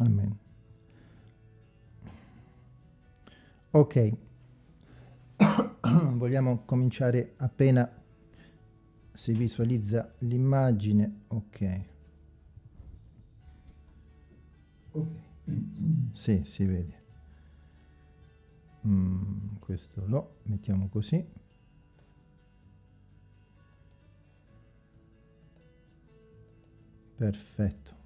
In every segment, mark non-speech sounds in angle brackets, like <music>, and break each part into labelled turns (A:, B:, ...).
A: Amen. Ok, <coughs> vogliamo cominciare appena si visualizza l'immagine, ok. Ok, sì, si vede. Mm, questo lo mettiamo così. Perfetto.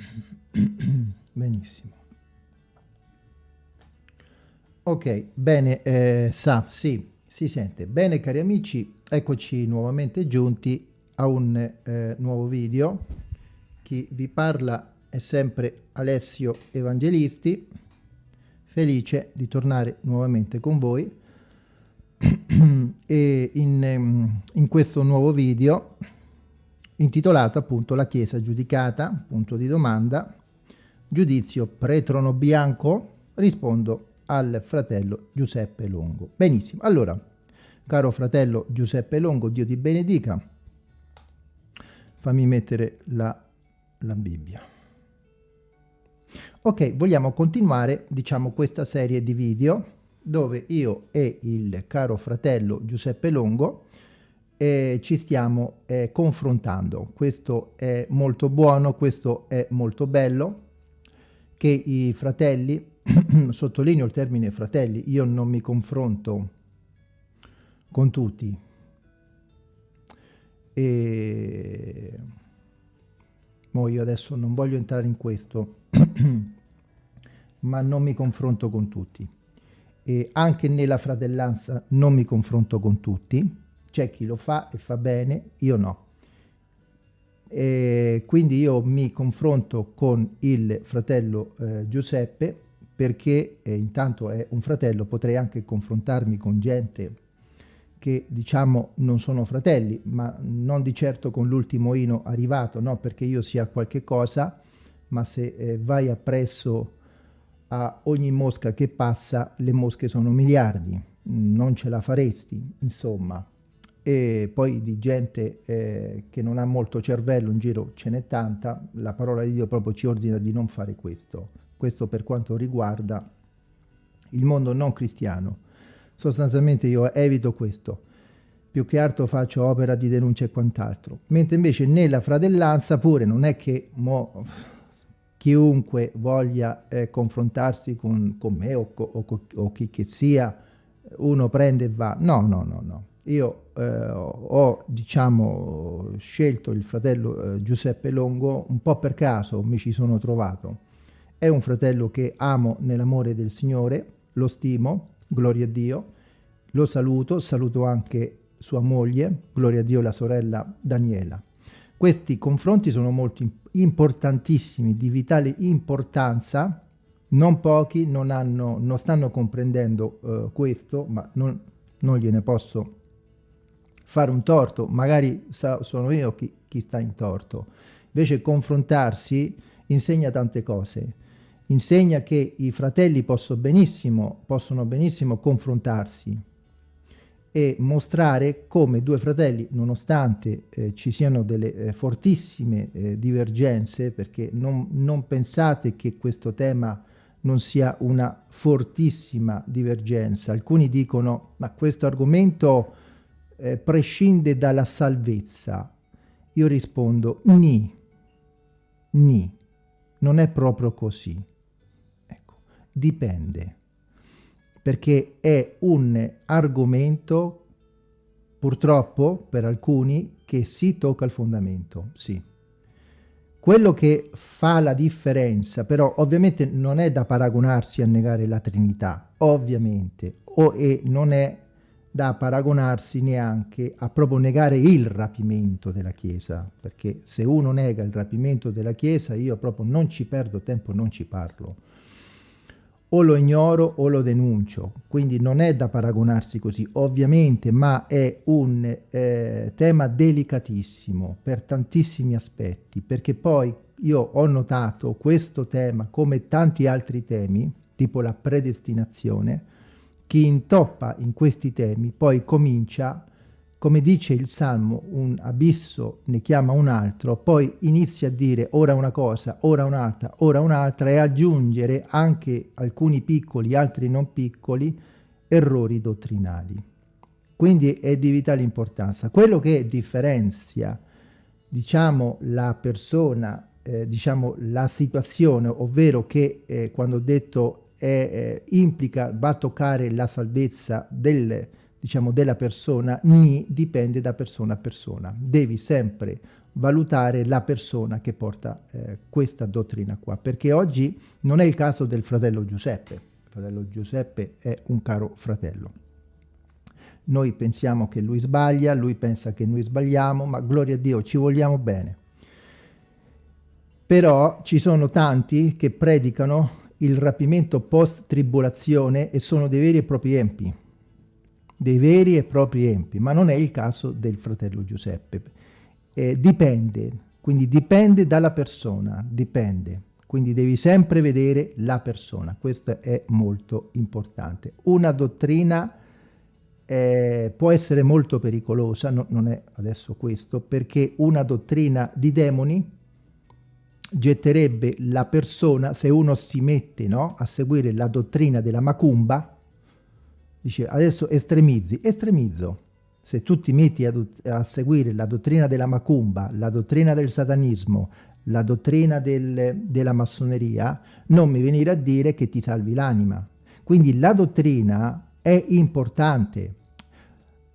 A: <coughs> Benissimo. Ok, bene, eh, sa, sì, si sente. Bene cari amici, eccoci nuovamente giunti a un eh, nuovo video. Chi vi parla è sempre Alessio Evangelisti, felice di tornare nuovamente con voi. <coughs> e in, ehm, in questo nuovo video intitolato appunto La Chiesa giudicata, punto di domanda, giudizio pretrono bianco, rispondo al fratello Giuseppe Longo. Benissimo, allora, caro fratello Giuseppe Longo, Dio ti benedica, fammi mettere la, la Bibbia. Ok, vogliamo continuare, diciamo, questa serie di video dove io e il caro fratello Giuseppe Longo eh, ci stiamo eh, confrontando. Questo è molto buono, questo è molto bello, che i fratelli, <clears throat> sottolineo il termine fratelli, io non mi confronto con tutti, e mo io adesso non voglio entrare in questo, <clears throat> ma non mi confronto con tutti. E anche nella fratellanza non mi confronto con tutti, c'è chi lo fa e fa bene, io no. E quindi io mi confronto con il fratello eh, Giuseppe perché eh, intanto è un fratello, potrei anche confrontarmi con gente che diciamo non sono fratelli, ma non di certo con l'ultimo ino arrivato, no perché io sia qualche cosa, ma se eh, vai appresso a ogni mosca che passa, le mosche sono miliardi, non ce la faresti, insomma e poi di gente eh, che non ha molto cervello in giro ce n'è tanta, la parola di Dio proprio ci ordina di non fare questo. Questo per quanto riguarda il mondo non cristiano. Sostanzialmente io evito questo, più che altro faccio opera di denuncia e quant'altro. Mentre invece nella fratellanza pure non è che mo, chiunque voglia eh, confrontarsi con, con me o, o, o chi che sia, uno prende e va. No, no, no, no io eh, ho diciamo scelto il fratello eh, Giuseppe Longo un po' per caso mi ci sono trovato. È un fratello che amo nell'amore del Signore lo stimo gloria a Dio. Lo saluto saluto anche sua moglie gloria a Dio la sorella Daniela. Questi confronti sono molto importantissimi di vitale importanza. Non pochi non, hanno, non stanno comprendendo uh, questo ma non, non gliene posso fare un torto, magari sono io chi, chi sta in torto. Invece confrontarsi insegna tante cose. Insegna che i fratelli possono benissimo, possono benissimo confrontarsi e mostrare come due fratelli, nonostante eh, ci siano delle eh, fortissime eh, divergenze, perché non, non pensate che questo tema non sia una fortissima divergenza. Alcuni dicono, ma questo argomento eh, prescinde dalla salvezza? Io rispondo ni, ni, non è proprio così. Ecco, dipende, perché è un argomento, purtroppo per alcuni, che si tocca il fondamento, sì. Quello che fa la differenza, però ovviamente non è da paragonarsi a negare la Trinità, ovviamente, o, e non è da paragonarsi neanche a proprio negare il rapimento della Chiesa, perché se uno nega il rapimento della Chiesa io proprio non ci perdo tempo, non ci parlo. O lo ignoro o lo denuncio, quindi non è da paragonarsi così, ovviamente, ma è un eh, tema delicatissimo per tantissimi aspetti, perché poi io ho notato questo tema come tanti altri temi, tipo la predestinazione, chi intoppa in questi temi poi comincia come dice il Salmo, un abisso ne chiama un altro, poi inizia a dire ora una cosa, ora un'altra, ora un'altra e aggiungere anche alcuni piccoli, altri non piccoli, errori dottrinali. Quindi è di vitale importanza. Quello che differenzia, diciamo, la persona, eh, diciamo, la situazione, ovvero che eh, quando ho detto eh, implica, va a toccare la salvezza del diciamo, della persona, ni dipende da persona a persona. Devi sempre valutare la persona che porta eh, questa dottrina qua, perché oggi non è il caso del fratello Giuseppe. Il fratello Giuseppe è un caro fratello. Noi pensiamo che lui sbaglia, lui pensa che noi sbagliamo, ma gloria a Dio, ci vogliamo bene. Però ci sono tanti che predicano il rapimento post-tribolazione e sono dei veri e propri empi dei veri e propri empi, ma non è il caso del fratello Giuseppe. Eh, dipende, quindi dipende dalla persona, dipende. Quindi devi sempre vedere la persona, questo è molto importante. Una dottrina eh, può essere molto pericolosa, no, non è adesso questo, perché una dottrina di demoni getterebbe la persona, se uno si mette no, a seguire la dottrina della macumba, dice adesso estremizzi, estremizzo. Se tu ti metti a, a, seguire la dottrina della macumba, la dottrina del satanismo, la dottrina del, della massoneria, non mi venire a dire che ti salvi l'anima. Quindi la dottrina è importante.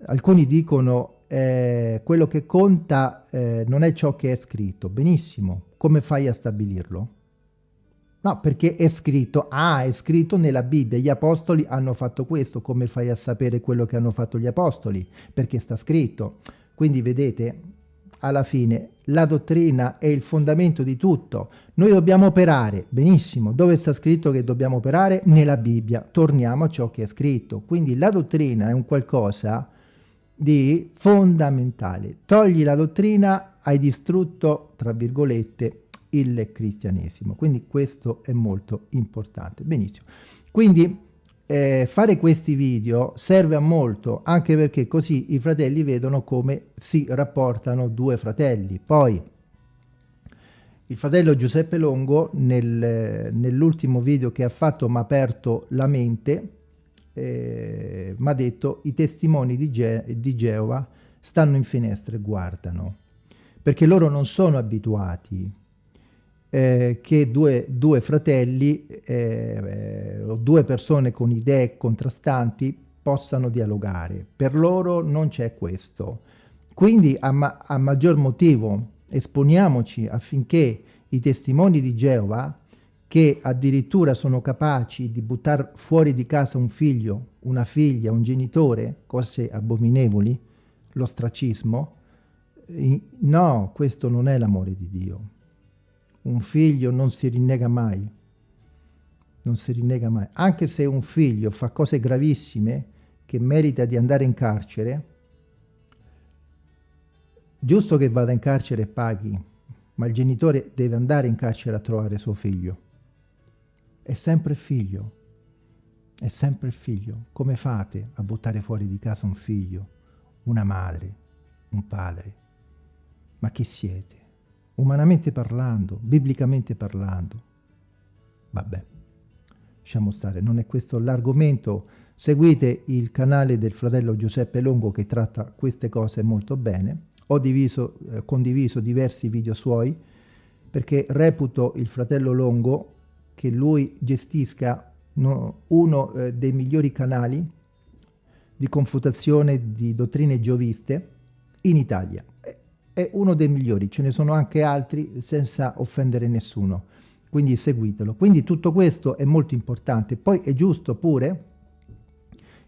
A: Alcuni dicono eh, quello che conta eh, non è ciò che è scritto. Benissimo, come fai a stabilirlo? No, perché è scritto, ah, è scritto nella Bibbia, gli apostoli hanno fatto questo, come fai a sapere quello che hanno fatto gli apostoli? Perché sta scritto. Quindi vedete, alla fine, la dottrina è il fondamento di tutto. Noi dobbiamo operare, benissimo, dove sta scritto che dobbiamo operare? Nella Bibbia. Torniamo a ciò che è scritto. Quindi la dottrina è un qualcosa di fondamentale. Togli la dottrina, hai distrutto, tra virgolette, il cristianesimo. Quindi questo è molto importante. Benissimo. Quindi eh, fare questi video serve a molto, anche perché così i fratelli vedono come si rapportano due fratelli. Poi il fratello Giuseppe Longo nel, nell'ultimo video che ha fatto mi ha aperto la mente, eh, mi ha detto i testimoni di, Ge di Geova stanno in finestra e guardano, perché loro non sono abituati eh, che due, due fratelli eh, o due persone con idee contrastanti possano dialogare. Per loro non c'è questo. Quindi a, ma a maggior motivo esponiamoci affinché i testimoni di Geova che addirittura sono capaci di buttare fuori di casa un figlio, una figlia, un genitore, cose abominevoli, l'ostracismo, no, questo non è l'amore di Dio. Un figlio non si rinnega mai, non si rinnega mai. Anche se un figlio fa cose gravissime che merita di andare in carcere, giusto che vada in carcere e paghi, ma il genitore deve andare in carcere a trovare suo figlio. È sempre figlio, è sempre figlio. Come fate a buttare fuori di casa un figlio, una madre, un padre? Ma chi siete? umanamente parlando, biblicamente parlando. Vabbè, lasciamo stare, non è questo l'argomento. Seguite il canale del fratello Giuseppe Longo che tratta queste cose molto bene. Ho diviso, eh, condiviso diversi video suoi perché reputo il fratello Longo che lui gestisca no, uno eh, dei migliori canali di confutazione di dottrine gioviste in Italia è uno dei migliori, ce ne sono anche altri senza offendere nessuno, quindi seguitelo. Quindi tutto questo è molto importante. Poi è giusto pure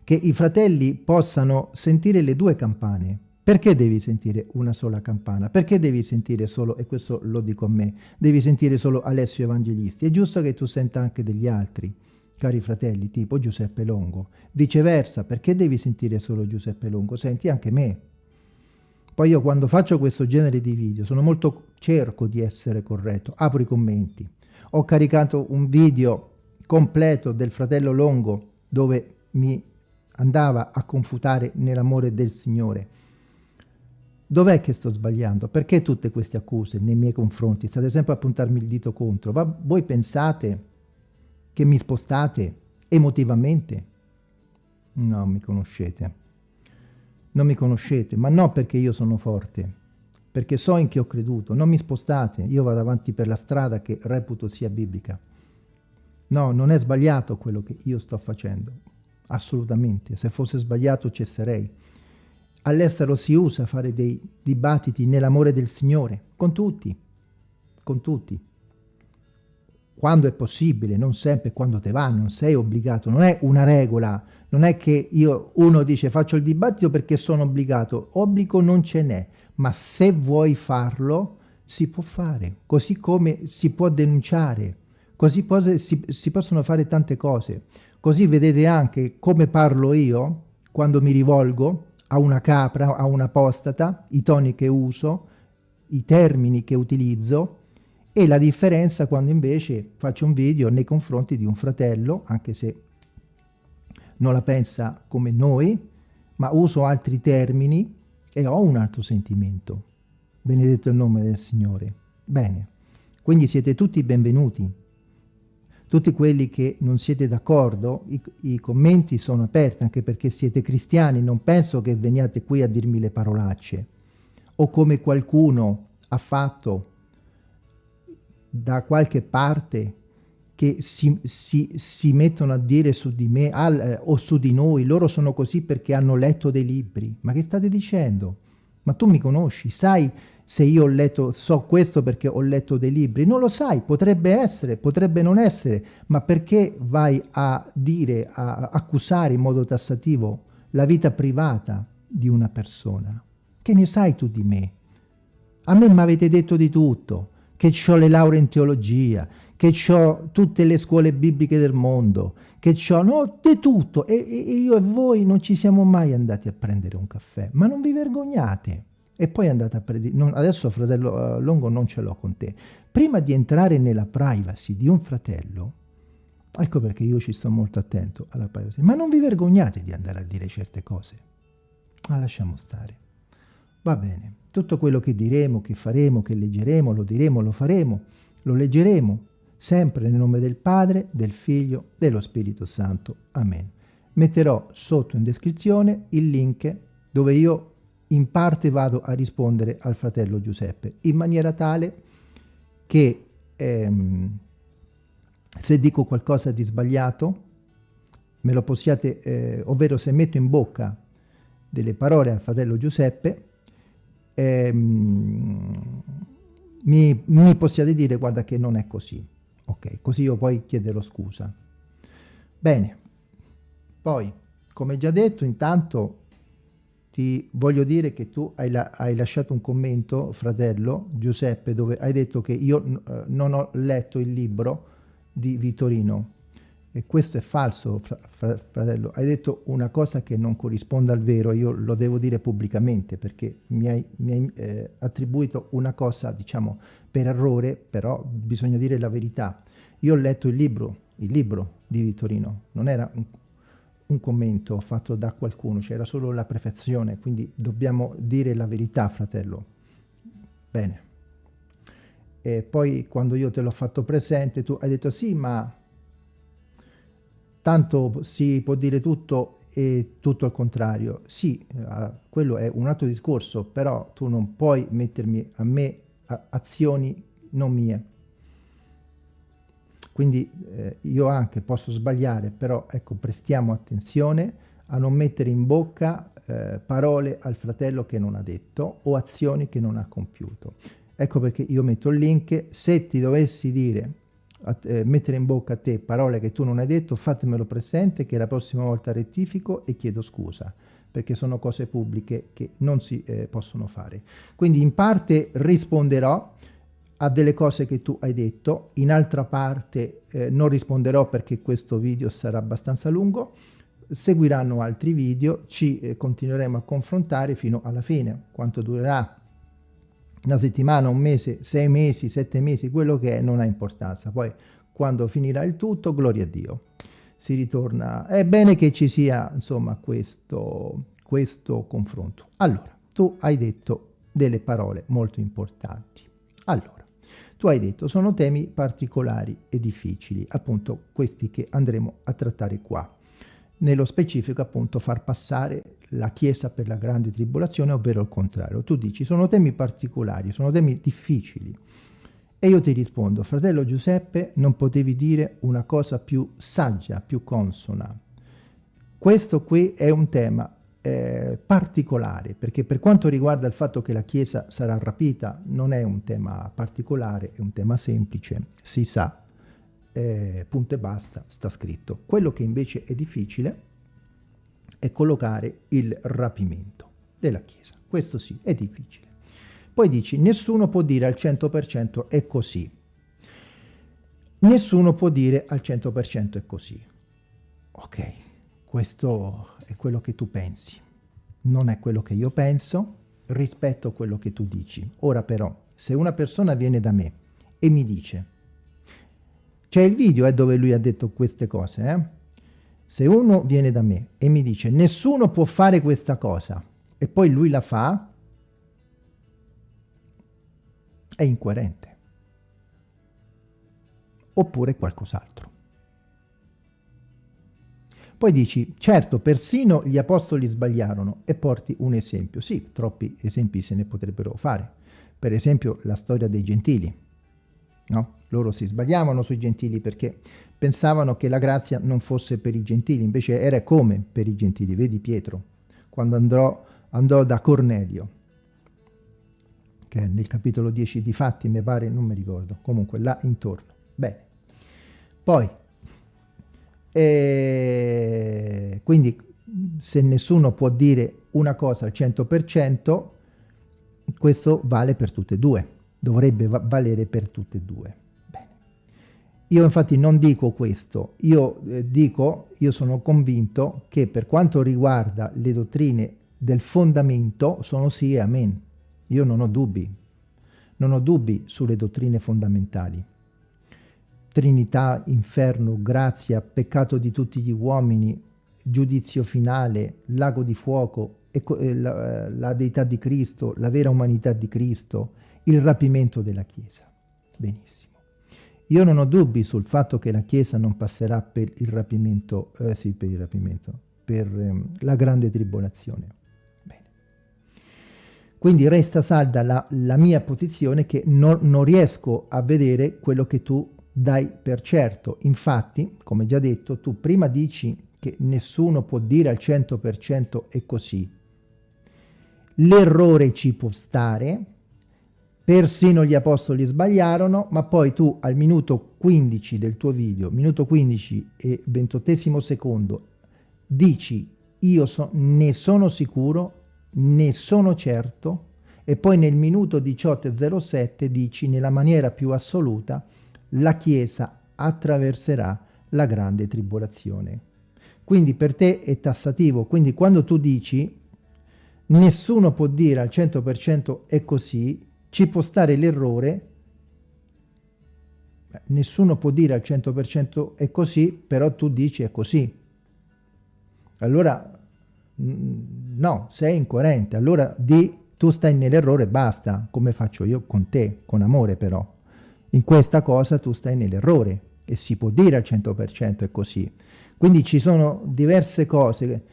A: che i fratelli possano sentire le due campane. Perché devi sentire una sola campana? Perché devi sentire solo, e questo lo dico a me, devi sentire solo Alessio Evangelisti? È giusto che tu senta anche degli altri, cari fratelli, tipo Giuseppe Longo. Viceversa, perché devi sentire solo Giuseppe Longo? Senti anche me, poi io quando faccio questo genere di video sono molto, cerco di essere corretto, apro i commenti. Ho caricato un video completo del fratello Longo dove mi andava a confutare nell'amore del Signore. Dov'è che sto sbagliando? Perché tutte queste accuse nei miei confronti? State sempre a puntarmi il dito contro. Ma voi pensate che mi spostate emotivamente? No, mi conoscete. Non mi conoscete, ma non perché io sono forte, perché so in chi ho creduto. Non mi spostate, io vado avanti per la strada che reputo sia biblica. No, non è sbagliato quello che io sto facendo, assolutamente. Se fosse sbagliato cesserei. All'estero si usa fare dei dibattiti nell'amore del Signore, con tutti, con tutti. Quando è possibile, non sempre, quando te va, non sei obbligato, non è una regola, non è che io, uno dice faccio il dibattito perché sono obbligato, obbligo non ce n'è, ma se vuoi farlo si può fare, così come si può denunciare, così si, si possono fare tante cose. Così vedete anche come parlo io quando mi rivolgo a una capra, a un'apostata, i toni che uso, i termini che utilizzo e la differenza quando invece faccio un video nei confronti di un fratello, anche se non la pensa come noi, ma uso altri termini e ho un altro sentimento. Benedetto il nome del Signore. Bene, quindi siete tutti benvenuti. Tutti quelli che non siete d'accordo, i, i, commenti sono aperti anche perché siete cristiani, non penso che veniate qui a dirmi le parolacce. O come qualcuno ha fatto da qualche parte che si, si, si mettono a dire su di me al, eh, o su di noi, loro sono così perché hanno letto dei libri. Ma che state dicendo? Ma tu mi conosci, sai se io ho letto, so questo perché ho letto dei libri, non lo sai, potrebbe essere, potrebbe non essere, ma perché vai a dire, a accusare in modo tassativo la vita privata di una persona? Che ne sai tu di me? A me mi avete detto di tutto, che ho le lauree in teologia, che ho tutte le scuole bibliche del mondo, che ho no, di tutto, e, e io e voi non ci siamo mai andati a prendere un caffè, ma non vi vergognate. E poi andate a prendere, adesso fratello uh, Longo non ce l'ho con te, prima di entrare nella privacy di un fratello, ecco perché io ci sto molto attento alla privacy, ma non vi vergognate di andare a dire certe cose, ma lasciamo stare, va bene, tutto quello che diremo, che faremo, che leggeremo, lo diremo, lo faremo, lo leggeremo, sempre nel nome del Padre, del Figlio, dello Spirito Santo. Amen. Metterò sotto in descrizione il link dove io in parte vado a rispondere al fratello Giuseppe, in maniera tale che ehm, se dico qualcosa di sbagliato, me lo possiate, eh, ovvero se metto in bocca delle parole al fratello Giuseppe, ehm, mi, mi possiate dire guarda che non è così. Ok, così io poi chiederò scusa. Bene, poi, come già detto, intanto ti voglio dire che tu hai, la, hai, lasciato un commento, fratello Giuseppe, dove hai detto che io eh, non ho letto il libro di Vittorino. E questo è falso, fra, fra, fratello. Hai detto una cosa che non corrisponde al vero, io lo devo dire pubblicamente, perché mi hai, mi hai eh, attribuito una cosa, diciamo, per errore, però bisogna dire la verità. Io ho letto il libro, il libro di Vittorino, non era un, un commento fatto da qualcuno, c'era solo la prefazione, quindi dobbiamo dire la verità, fratello. Bene. E poi quando io te l'ho fatto presente, tu hai detto sì, ma tanto si può dire tutto e tutto al contrario. Sì, eh, quello è un altro discorso, però tu non puoi mettermi a me azioni non mie. Quindi eh, io anche posso sbagliare, però ecco, prestiamo attenzione a non mettere in bocca eh, parole al fratello che non ha detto o azioni che non ha compiuto. Ecco perché io metto il link, se ti dovessi dire, a, eh, mettere in bocca a te parole che tu non hai detto, fatemelo presente che la prossima volta rettifico e chiedo scusa perché sono cose pubbliche che non si eh, possono fare. Quindi in parte risponderò, a delle cose che tu hai detto, in altra parte eh, non risponderò perché questo video sarà abbastanza lungo, seguiranno altri video, ci eh, continueremo a confrontare fino alla fine, quanto durerà una settimana, un mese, sei mesi, sette mesi, quello che è non ha importanza, poi quando finirà il tutto, gloria a Dio, si ritorna, è bene che ci sia insomma questo, questo confronto. Allora, tu hai detto delle parole molto importanti. Allora, tu hai detto sono temi particolari e difficili, appunto questi che andremo a trattare qua. Nello specifico appunto far passare la Chiesa per la grande tribolazione, ovvero il contrario. Tu dici sono temi particolari, sono temi difficili. E io ti rispondo, fratello Giuseppe, non potevi dire una cosa più saggia, più consona. Questo qui è un tema eh, particolare, perché per quanto riguarda il fatto che la Chiesa sarà rapita, non è un tema particolare, è un tema semplice, si sa, eh, punto e basta, sta scritto. Quello che invece è difficile è collocare il rapimento della Chiesa. Questo sì, è difficile. Poi dici, nessuno può dire al 100% è così. Nessuno può dire al 100% è così. Ok, questo è quello che tu pensi. Non è quello che io penso, rispetto a quello che tu dici. Ora però, se una persona viene da me e mi dice, c'è il video eh, dove lui ha detto queste cose, eh? Se uno viene da me e mi dice nessuno può fare questa cosa e poi lui la fa, è incoerente. Oppure qualcos'altro. Poi dici, certo, persino gli apostoli sbagliarono e porti un esempio. Sì, troppi esempi se ne potrebbero fare. Per esempio la storia dei gentili. No? Loro si sbagliavano sui gentili perché pensavano che la grazia non fosse per i gentili, invece era come per i gentili. Vedi Pietro, quando andrò, andò da Cornelio, che è nel capitolo 10 di Fatti, mi pare, non mi ricordo, comunque là intorno. Bene. Poi, e quindi se nessuno può dire una cosa al 100%, questo vale per tutte e due, dovrebbe va valere per tutte e due. Io infatti non dico questo, io eh, dico, io sono convinto che per quanto riguarda le dottrine del fondamento sono sì e amen. Io non ho dubbi, non ho dubbi sulle dottrine fondamentali. Trinità, inferno, grazia, peccato di tutti gli uomini, giudizio finale, lago di fuoco, eh, la, eh, la deità di Cristo, la vera umanità di Cristo, il rapimento della Chiesa. Benissimo. Io non ho dubbi sul fatto che la Chiesa non passerà per il rapimento, eh, sì, per il rapimento, per eh, la grande tribolazione. Bene. Quindi resta salda la, la mia posizione che non, non riesco a vedere quello che tu dai per certo. Infatti, come già detto, tu prima dici che nessuno può dire al 100% è così. L'errore ci può stare, persino gli apostoli sbagliarono, ma poi tu al minuto 15 del tuo video, minuto 15 e 28 secondo, dici io so, ne sono sicuro, ne sono certo, e poi nel minuto 18 e 07 dici nella maniera più assoluta la Chiesa attraverserà la grande tribolazione. Quindi per te è tassativo, quindi quando tu dici nessuno può dire al 100% è così, ci può stare l'errore, nessuno può dire al 100% è così, però tu dici è così. Allora, no, sei incoerente, allora di tu stai nell'errore basta, come faccio io con te, con amore però. In questa cosa tu stai nell'errore e si può dire al 100% è così. Quindi ci sono diverse cose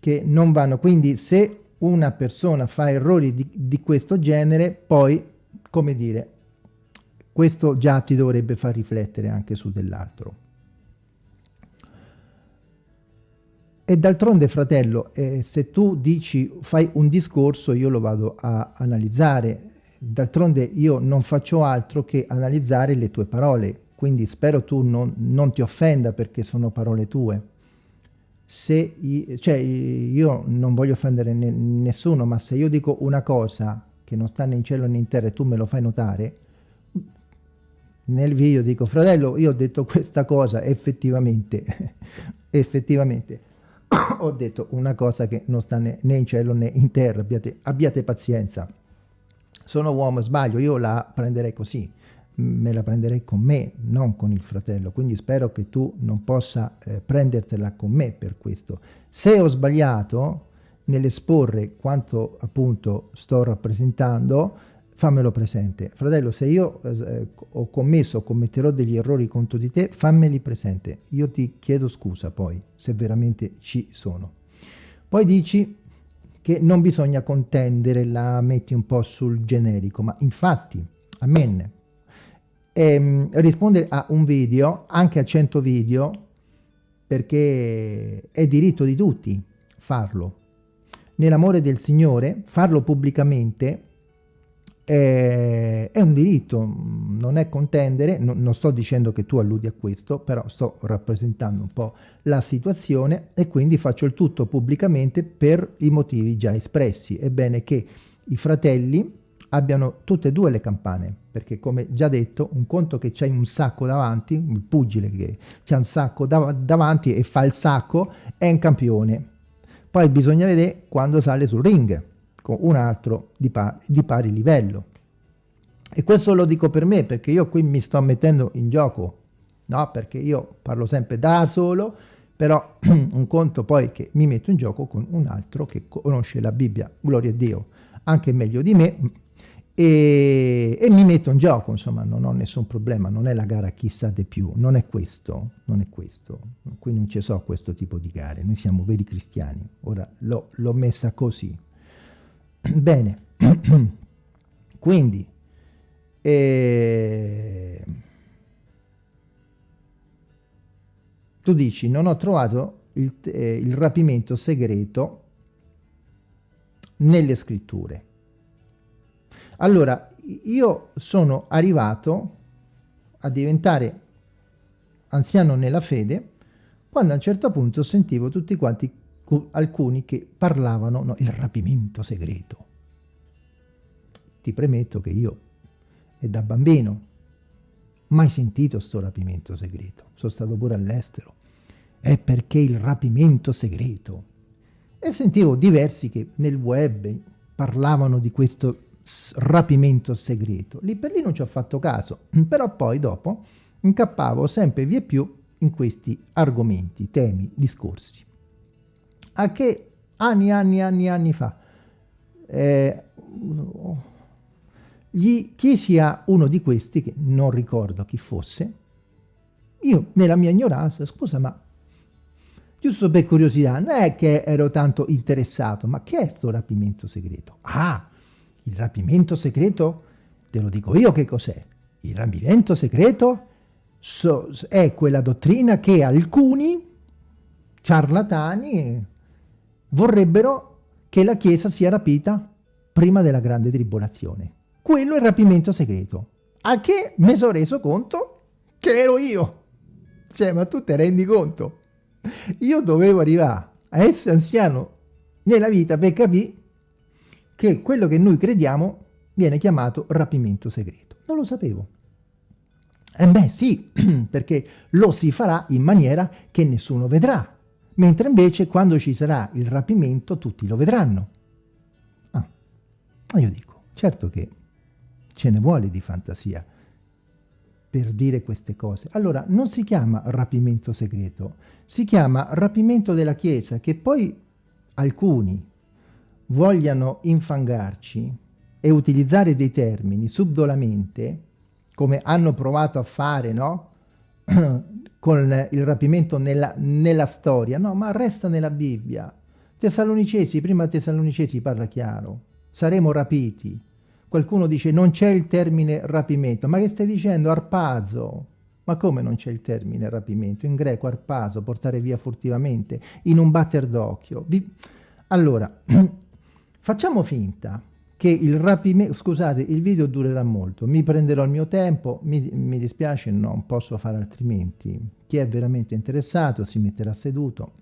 A: che non vanno. Quindi se una persona fa errori di, di questo genere, poi, come dire, questo già ti dovrebbe far riflettere anche su dell'altro. E d'altronde, fratello, eh, se tu dici, fai un discorso, io lo vado a analizzare, D'altronde io non faccio altro che analizzare le tue parole, quindi spero tu non, non ti offenda perché sono parole tue. Se, cioè, io non voglio offendere ne, nessuno, ma se io dico una cosa che non sta né in cielo né in terra e tu me lo fai notare, nel video dico, fratello, io ho detto questa cosa, effettivamente, <laughs> effettivamente, <coughs> ho detto una cosa che non sta né, né in cielo né in terra, abbiate, abbiate pazienza. Sono uomo sbaglio, io la prenderei così, me la prenderei con me, non con il fratello, quindi spero che tu non possa eh, prendertela con me per questo. Se ho sbagliato, nell'esporre quanto appunto sto rappresentando, fammelo presente. Fratello, se io eh, ho commesso o commetterò degli errori contro di te, fammeli presente. Io ti chiedo scusa poi, se veramente ci sono. Poi dici che non bisogna contendere, la metti un po' sul generico, ma infatti, amen, ehm, rispondere a un video, anche a 100 video, perché è diritto di tutti farlo. Nell'amore del Signore, farlo pubblicamente è, è, un diritto, non è contendere, no, non sto dicendo che tu alludi a questo, però sto rappresentando un po' la situazione e quindi faccio il tutto pubblicamente per i motivi già espressi. È bene che i fratelli abbiano tutte e due le campane, perché come già detto, un conto che c'hai un sacco davanti, il pugile che c'ha un sacco dav davanti e fa il sacco, è un campione. Poi bisogna vedere quando sale sul ring, con un altro di, pa di pari livello. E questo lo dico per me, perché io qui mi sto mettendo in gioco, no? Perché io parlo sempre da solo, però <clears throat> un conto poi che mi metto in gioco con un altro che conosce la Bibbia, gloria a Dio, anche meglio di me, e, e, mi metto in gioco, insomma, non ho nessun problema, non è la gara chi sa di più, non è questo, non è questo. Qui non ci so questo tipo di gare, noi siamo veri cristiani. Ora l'ho messa così. <clears throat> Bene, <clears throat> quindi, eh, tu dici, non ho trovato il, eh, il rapimento segreto nelle scritture. Allora, io sono arrivato a diventare anziano nella fede quando a un certo punto sentivo tutti quanti, alcuni che parlavano, no, il rapimento segreto. Ti premetto che io, è da bambino, mai sentito sto rapimento segreto. Sono stato pure all'estero. È perché il rapimento segreto. E sentivo diversi che nel web parlavano di questo rapimento segreto. Lì per lì non ci ho fatto caso, <clears throat> però poi dopo incappavo sempre via più in questi argomenti, temi, discorsi. A che anni, anni, anni, anni fa eh, gli chiesi a uno di questi, che non ricordo chi fosse, io nella mia ignoranza, scusa ma giusto per curiosità, non è che ero tanto interessato, ma che è questo rapimento segreto? Ah, il rapimento segreto, te lo dico io che cos'è. Il rapimento segreto so, è quella dottrina che alcuni ciarlatani vorrebbero che la Chiesa sia rapita prima della grande tribolazione. Quello è il rapimento segreto. A che mi sono reso conto che ero io. Cioè, ma tu te rendi conto? Io dovevo arrivare a essere anziano nella vita per capire che quello che noi crediamo viene chiamato rapimento segreto. Non lo sapevo. E beh sì, <clears throat> perché lo si farà in maniera che nessuno vedrà, mentre invece quando ci sarà il rapimento tutti lo vedranno. Ah, io dico, certo che ce ne vuole di fantasia per dire queste cose. Allora, non si chiama rapimento segreto, si chiama rapimento della Chiesa, che poi alcuni vogliano infangarci e utilizzare dei termini subdolamente, come hanno provato a fare, no? <clears throat> con il rapimento nella, nella, storia, no, ma resta nella Bibbia. Tessalonicesi, prima Tessalonicesi parla chiaro, saremo rapiti. Qualcuno dice non c'è il termine rapimento, ma che stai dicendo? Arpazo. Ma come non c'è il termine rapimento? In greco arpazo, portare via furtivamente, in un batter d'occhio. Allora, <clears throat> Facciamo finta che il rapimento, scusate, il video durerà molto, mi prenderò il mio tempo, mi, mi, dispiace, non posso fare altrimenti. Chi è veramente interessato si metterà seduto,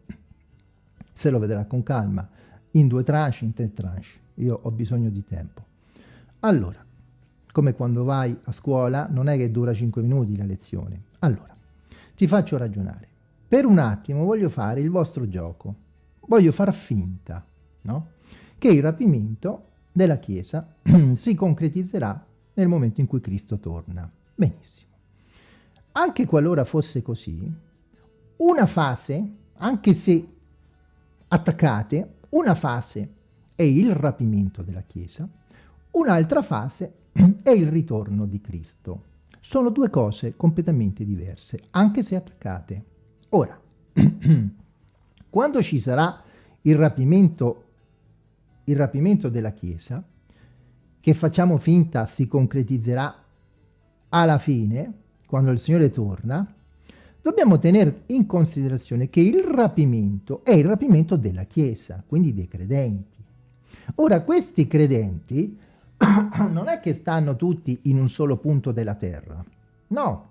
A: se lo vedrà con calma, in due tranche, in tre tranche. Io ho bisogno di tempo. Allora, come quando vai a scuola, non è che dura 5 minuti la lezione. Allora, ti faccio ragionare. Per un attimo voglio fare il vostro gioco. Voglio far finta, no? Che il rapimento della Chiesa <clears throat> si concretizzerà nel momento in cui Cristo torna. Benissimo. Anche qualora fosse così, una fase, anche se attaccate, Una fase è il rapimento della Chiesa, un'altra fase <clears throat> è il ritorno di Cristo. Sono due cose completamente diverse, anche se attaccate. Ora, <clears throat> quando ci sarà il rapimento, il rapimento della Chiesa, che facciamo finta si concretizzerà alla fine, quando il Signore torna, dobbiamo tenere in considerazione che il rapimento è il rapimento della Chiesa, quindi dei credenti. Ora, questi credenti <clears throat> non è che stanno tutti in un solo punto della terra, no,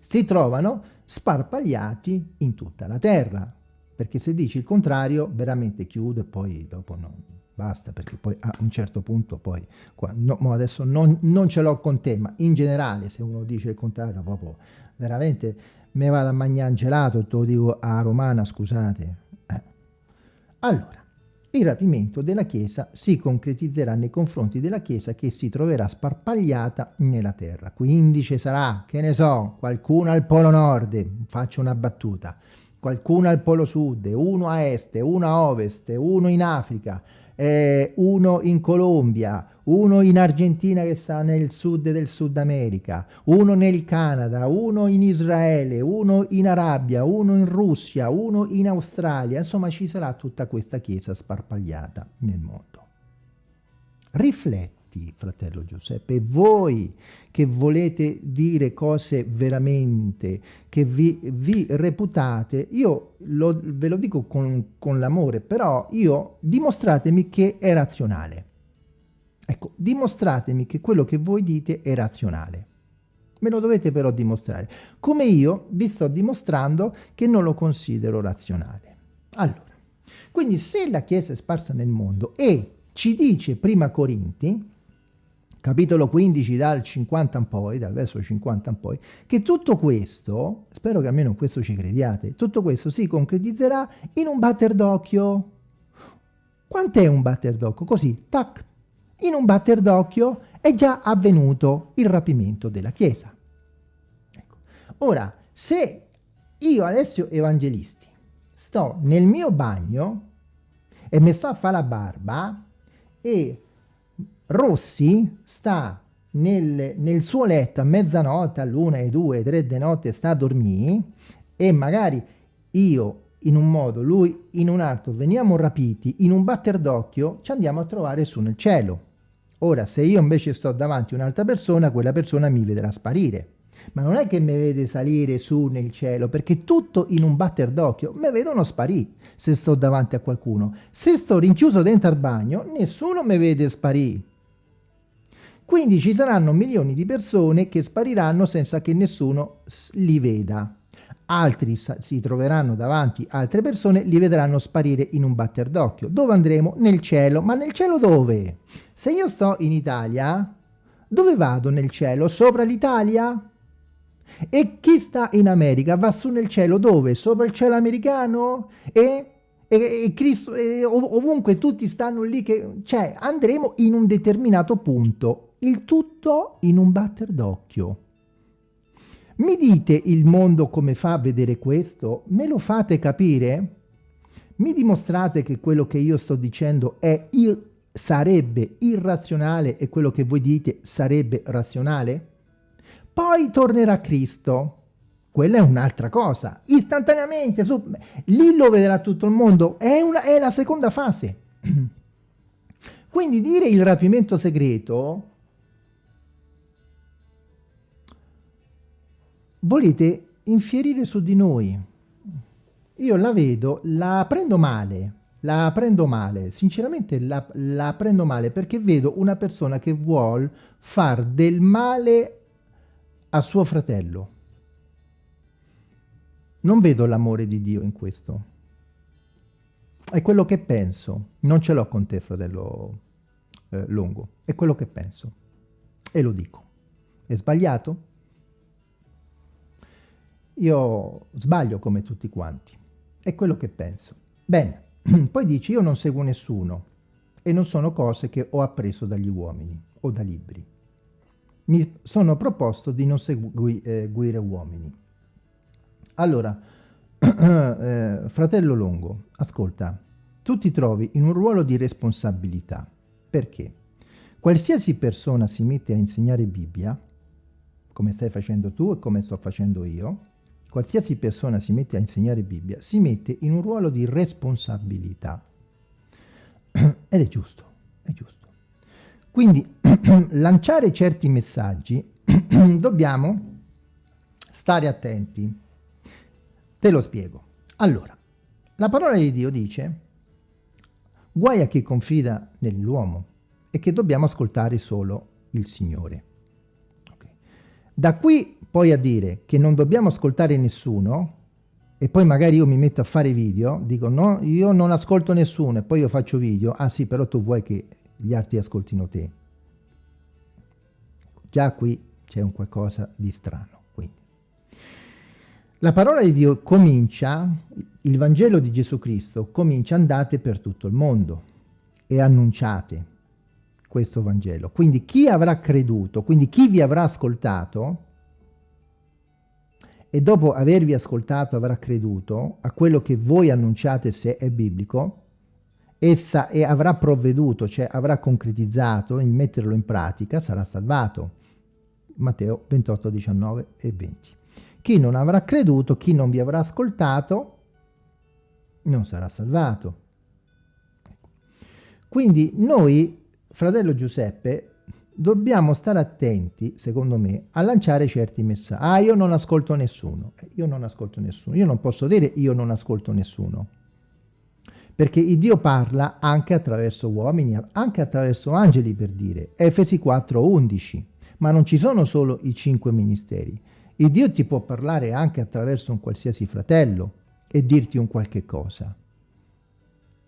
A: si trovano sparpagliati in tutta la terra, perché se dici il contrario veramente chiudo e poi dopo no, basta, perché poi a un certo punto poi, qua, no, adesso non, non ce l'ho con te, ma in generale se uno dice il contrario proprio veramente me vado a mangiare gelato, te lo dico a romana, scusate. Eh. Allora, il rapimento della Chiesa si concretizzerà nei confronti della Chiesa che si troverà sparpagliata nella terra. Quindi ci sarà, che ne so, qualcuno al polo nord, faccio una battuta, qualcuno al polo sud, uno a est, uno a ovest, uno in Africa, eh, uno in Colombia, uno in Argentina che sta nel sud del Sud America, uno nel Canada, uno in Israele, uno in Arabia, uno in Russia, uno in Australia, insomma ci sarà tutta questa chiesa sparpagliata nel mondo. Rifletti fatti, fratello Giuseppe, voi che volete dire cose veramente, che vi, vi reputate, io lo, ve lo dico con, con l'amore, però io dimostratemi che è razionale. Ecco, dimostratemi che quello che voi dite è razionale. Me lo dovete però dimostrare. Come io vi sto dimostrando che non lo considero razionale. Allora, quindi se la Chiesa è sparsa nel mondo e ci dice prima Corinti, capitolo 15 dal 50 in poi, dal verso 50 in poi, che tutto questo, spero che almeno questo ci crediate, tutto questo si concretizzerà in un batter d'occhio. Quant'è un batter d'occhio? Così, tac, in un batter d'occhio è già avvenuto il rapimento della Chiesa. Ecco. Ora, se io, Alessio Evangelisti, sto nel mio bagno e mi sto a fare la barba e Rossi sta nel, nel suo letto a mezzanotte, all'una, alle due, tre di notte, sta a dormire e magari io in un modo, lui in un altro, veniamo rapiti, in un batter d'occhio ci andiamo a trovare su nel cielo. Ora, se io invece sto davanti a un'altra persona, quella persona mi vedrà sparire. Ma non è che mi vede salire su nel cielo, perché tutto in un batter d'occhio, mi vedono sparire se sto davanti a qualcuno. Se sto rinchiuso dentro al bagno, nessuno mi vede sparire. Quindi ci saranno milioni di persone che spariranno senza che nessuno li veda. Altri si troveranno davanti altre persone, li vedranno sparire in un batter d'occhio. Dove andremo? Nel cielo. Ma nel cielo dove? Se io sto in Italia, dove vado nel cielo? Sopra l'Italia? E chi sta in America va su nel cielo dove? Sopra il cielo americano? E e, e, Cristo, e ovunque tutti stanno lì, che, cioè andremo in un determinato punto il tutto in un batter d'occhio. Mi dite il mondo come fa a vedere questo? Me lo fate capire? Mi dimostrate che quello che io sto dicendo è ir sarebbe irrazionale e quello che voi dite sarebbe razionale? Poi tornerà Cristo. Quella è un'altra cosa. Istantaneamente, su, lì lo vedrà tutto il mondo. È, una, è la seconda fase. <clears throat> Quindi dire il rapimento segreto volete infierire su di noi. Io la vedo, la prendo male, la prendo male, sinceramente la, la prendo male perché vedo una persona che vuole far del male a suo fratello. Non vedo l'amore di Dio in questo. È quello che penso. Non ce l'ho con te, fratello eh, Longo. È quello che penso. E lo dico. È sbagliato? Io sbaglio come tutti quanti, è quello che penso. Bene, <clears throat> poi dici io non seguo nessuno e non sono cose che ho appreso dagli uomini o da libri. Mi sono proposto di non seguire eh, uomini. Allora, <clears throat> eh, fratello Longo, ascolta, tu ti trovi in un ruolo di responsabilità. Perché? Qualsiasi persona si mette a insegnare Bibbia, come stai facendo tu e come sto facendo io, qualsiasi persona si mette a insegnare Bibbia, si mette in un ruolo di responsabilità. <clears throat> Ed è giusto, è giusto. Quindi <clears throat> lanciare certi messaggi <clears throat> dobbiamo stare attenti. Te lo spiego. Allora, la parola di Dio dice guai a chi confida nell'uomo e che dobbiamo ascoltare solo il Signore. Okay. Da qui poi a dire che non dobbiamo ascoltare nessuno e poi magari io mi metto a fare video, dico no, io non ascolto nessuno e poi io faccio video, ah sì, però tu vuoi che gli altri ascoltino te. Già qui c'è un qualcosa di strano. Quindi. La parola di Dio comincia, il Vangelo di Gesù Cristo comincia andate per tutto il mondo e annunciate questo Vangelo. Quindi chi avrà creduto, quindi chi vi avrà ascoltato, e dopo avervi ascoltato avrà creduto a quello che voi annunciate se è biblico, essa e avrà provveduto, cioè avrà concretizzato in metterlo in pratica, sarà salvato. Matteo 28, 19 e 20. Chi non avrà creduto, chi non vi avrà ascoltato, non sarà salvato. Quindi noi, fratello Giuseppe, dobbiamo stare attenti, secondo me, a lanciare certi messaggi. Ah, io non ascolto nessuno. Eh, io non ascolto nessuno. Io non posso dire io non ascolto nessuno. Perché il Dio parla anche attraverso uomini, anche attraverso angeli, per dire. Efesi 4, 11 ma non ci sono solo i cinque ministeri. Il Dio ti può parlare anche attraverso un qualsiasi fratello e dirti un qualche cosa.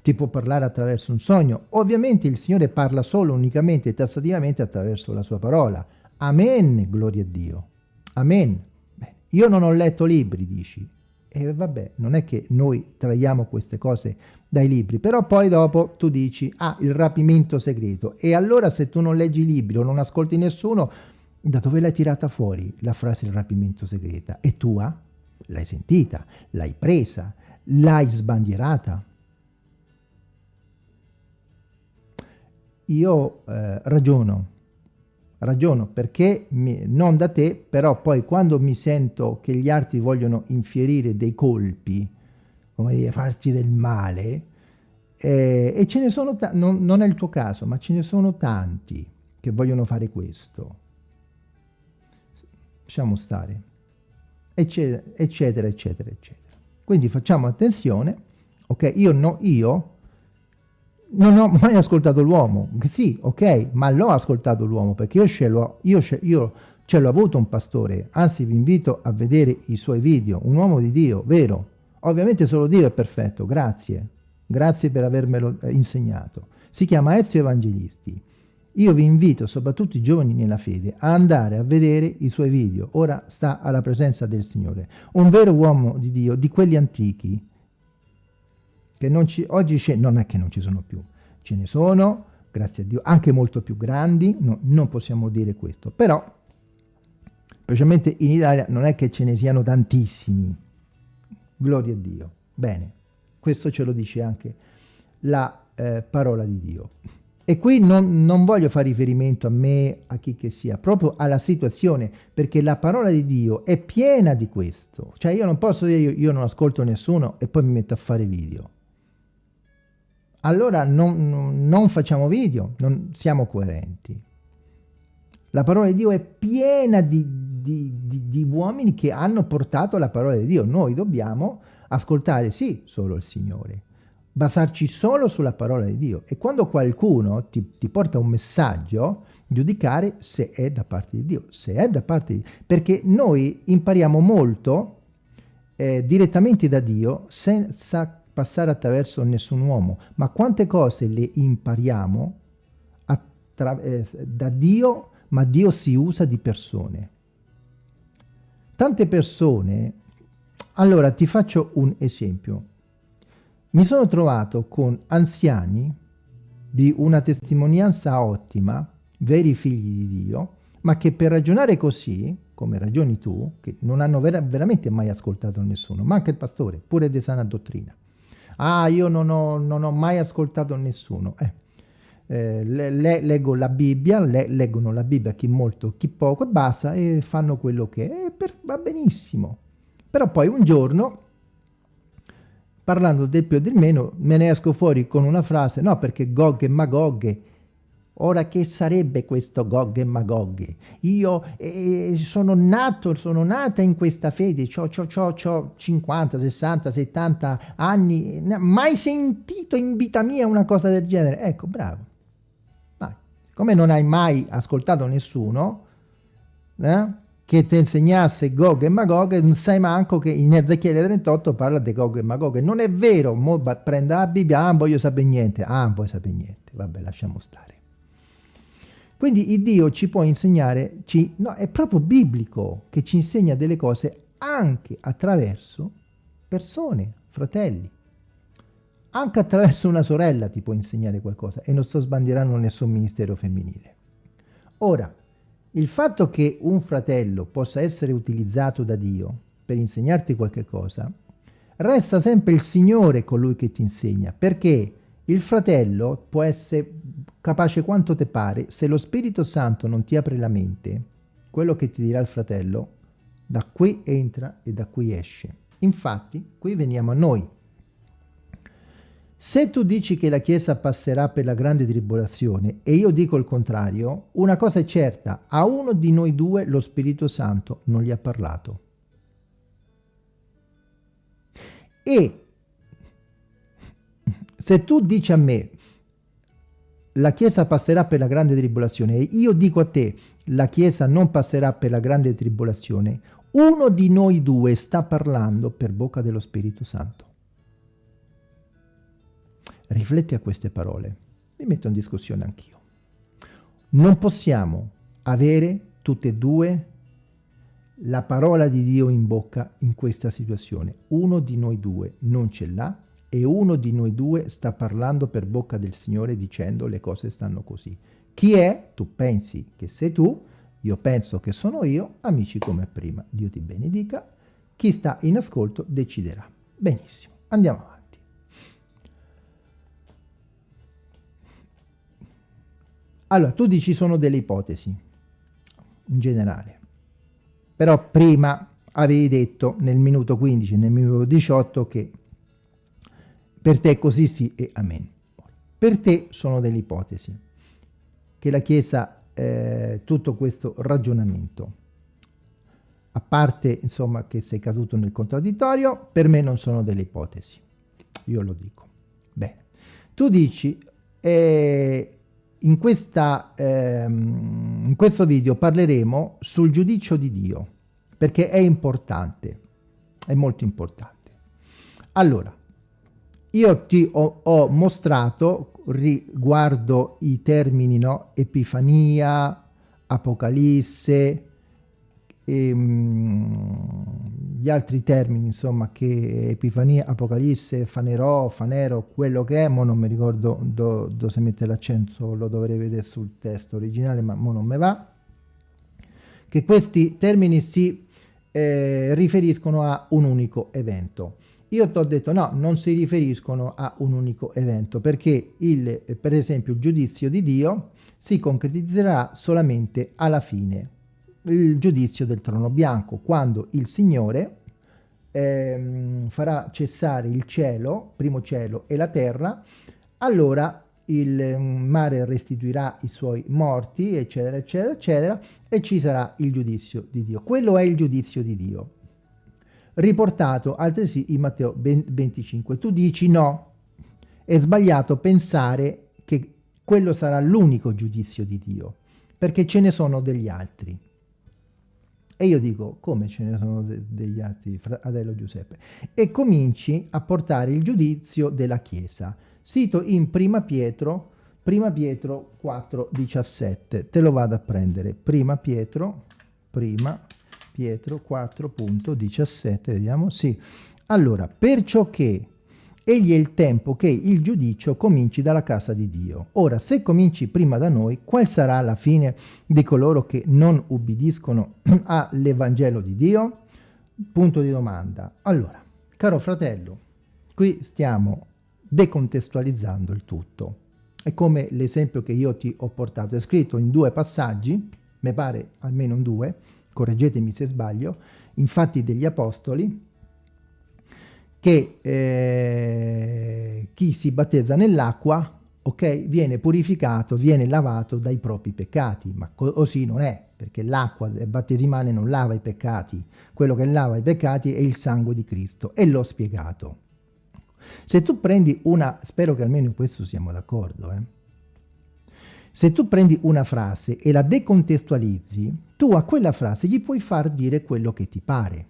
A: Ti può parlare attraverso un sogno. Ovviamente il Signore parla solo, unicamente e tassativamente attraverso la sua parola. Amen, gloria a Dio. Amen. Beh, io non ho letto libri, dici. E vabbè, non è che noi traiamo queste cose dai libri, però poi dopo tu dici, ah, il rapimento segreto. E allora se tu non leggi libri o non ascolti nessuno, da dove l'hai tirata fuori la frase il rapimento segreta? È tua? L'hai sentita? L'hai presa? L'hai sbandierata? Io eh, ragiono, ragiono perché mi, non da te, però poi quando mi sento che gli altri vogliono infierire dei colpi, come dire, farti del male, eh, e ce ne sono, non, non è il tuo caso, ma ce ne sono tanti che vogliono fare questo. Lasciamo stare, eccetera, eccetera, eccetera, eccetera. Quindi facciamo attenzione, ok? Io, no, io non ho mai ascoltato l'uomo, sì, ok, ma l'ho ascoltato l'uomo perché io ce l'ho, io, io ce l'ho avuto un pastore, anzi vi invito a vedere i suoi video, un uomo di Dio, vero, Ovviamente solo Dio è perfetto, grazie. Grazie per avermelo eh, insegnato. Si chiama Ezio Evangelisti. Io vi invito, soprattutto i giovani nella fede, a andare a vedere i suoi video. Ora sta alla presenza del Signore. Un vero uomo di Dio, di quelli antichi, che non ci, oggi non è che non ci sono più. Ce ne sono, grazie a Dio, anche molto più grandi, no, non possiamo dire questo. Però, specialmente in Italia, non è che ce ne siano tantissimi Gloria a Dio. Bene, questo ce lo dice anche la eh, parola di Dio. E qui non, non, voglio fare riferimento a me, a chi che sia, proprio alla situazione, perché la parola di Dio è piena di questo. Cioè io non posso dire io, io non ascolto nessuno e poi mi metto a fare video. Allora non, non facciamo video, non siamo coerenti. La parola di Dio è piena di, di, di, di, uomini che hanno portato la parola di Dio. Noi dobbiamo ascoltare, sì, solo il Signore, basarci solo sulla parola di Dio. E quando qualcuno ti, ti porta un messaggio, giudicare se è da parte di Dio, se è da parte di Dio. Perché noi impariamo molto eh, direttamente da Dio senza passare attraverso nessun uomo. Ma quante cose le impariamo eh, da Dio ma Dio si usa di persone. Tante persone, allora ti faccio un esempio. Mi sono trovato con anziani di una testimonianza ottima, veri figli di Dio, ma che per ragionare così, come ragioni tu, che non hanno vera veramente mai ascoltato nessuno, ma anche il pastore, pure di sana dottrina, Ah, io non ho, non ho mai ascoltato nessuno. Eh, eh, le, le, leggo la Bibbia, le, leggono la Bibbia chi molto, chi poco e basta e fanno quello che è, per, va benissimo. Però poi un giorno, parlando del più e del meno, me ne esco fuori con una frase, no perché Gog e Magog Ora che sarebbe questo Gog e Magog? Io eh, sono nato, sono nata in questa fede, ho 50, 60, 70 anni, mai sentito in vita mia una cosa del genere. Ecco, bravo. Vai. Come non hai mai ascoltato nessuno eh, che ti insegnasse Gog e Magog, non sai manco che in Ezechiele 38 parla di Gog e Magog. Non è vero, mo prenda la Bibbia, ah, voglio sapere niente, ah, voglio sapere niente. Vabbè, lasciamo stare. Quindi il Dio ci può insegnare, ci, no, è proprio biblico che ci insegna delle cose anche attraverso persone, fratelli. Anche attraverso una sorella ti può insegnare qualcosa e non sto sbandierando nessun ministero femminile. Ora, il fatto che un fratello possa essere utilizzato da Dio per insegnarti qualche cosa, resta sempre il Signore colui che ti insegna, perché il fratello può essere capace quanto te pare, se lo Spirito Santo non ti apre la mente, quello che ti dirà il fratello, da qui entra e da qui esce. Infatti, qui veniamo a noi. Se tu dici che la Chiesa passerà per la grande tribolazione e io dico il contrario, una cosa è certa, a uno di noi due lo Spirito Santo non gli ha parlato. E se tu dici a me la Chiesa passerà per la grande tribolazione e io dico a te la Chiesa non passerà per la grande tribolazione, uno di noi due sta parlando per bocca dello Spirito Santo. Rifletti a queste parole, mi metto in discussione anch'io. Non possiamo avere tutte e due la parola di Dio in bocca in questa situazione. Uno di noi due non ce l'ha e uno di noi due sta parlando per bocca del Signore dicendo le cose stanno così. Chi è? Tu pensi che sei tu, io penso che sono io, amici come prima. Dio ti benedica. Chi sta in ascolto deciderà. Benissimo, andiamo avanti. Allora, tu dici sono delle ipotesi, in generale. Però prima avevi detto nel minuto 15, nel minuto 18 che per te così sì e amen. Per te sono delle ipotesi che la Chiesa, eh, tutto questo ragionamento, a parte insomma che sei caduto nel contraddittorio, per me non sono delle ipotesi. Io lo dico. Bene. Tu dici, eh, in, questa, ehm, in questo video parleremo sul giudizio di Dio, perché è importante, è molto importante. Allora, io ti ho, ho mostrato riguardo i termini no? Epifania, Apocalisse, e, um, gli altri termini insomma che Epifania, Apocalisse, Fanerò, Fanero, quello che è, mo non mi ricordo do, dove si mette l'accento, lo dovrei vedere sul testo originale ma mo non me va, che questi termini si eh, riferiscono a un unico evento. Io ti ho detto no, non si riferiscono a un unico evento perché il, per esempio il giudizio di Dio si concretizzerà solamente alla fine, il giudizio del trono bianco, quando il Signore eh, farà cessare il cielo, primo cielo e la terra, allora il mare restituirà i suoi morti, eccetera, eccetera, eccetera, e ci sarà il giudizio di Dio. Quello è il giudizio di Dio riportato altresì in Matteo 25. Tu dici no, è sbagliato pensare che quello sarà l'unico giudizio di Dio, perché ce ne sono degli altri. E io dico, come ce ne sono de degli altri, fratello Giuseppe? E cominci a portare il giudizio della Chiesa. Sito in Prima Pietro, Prima Pietro 4,17. Te lo vado a prendere. Prima Pietro, Prima Pietro 4.17, vediamo, sì. Allora, perciò che egli è il tempo che il giudizio cominci dalla casa di Dio. Ora, se cominci prima da noi, qual sarà la fine di coloro che non ubbidiscono <clears throat> all'Evangelo di Dio? Punto di domanda. Allora, caro fratello, Qui stiamo decontestualizzando il tutto. È come l'esempio che io ti ho portato, è scritto in due passaggi, mi pare almeno in due, correggetemi se sbaglio, infatti degli Apostoli, che eh, chi si battezza nell'acqua ok, viene purificato, viene lavato dai propri peccati, ma così non è, perché l'acqua battesimale non lava i peccati, quello che lava i peccati è il sangue di Cristo, e l'ho spiegato. Se tu prendi una, spero che almeno in questo siamo d'accordo, eh? Se tu prendi una frase e la decontestualizzi, tu a quella frase gli puoi far dire quello che ti pare.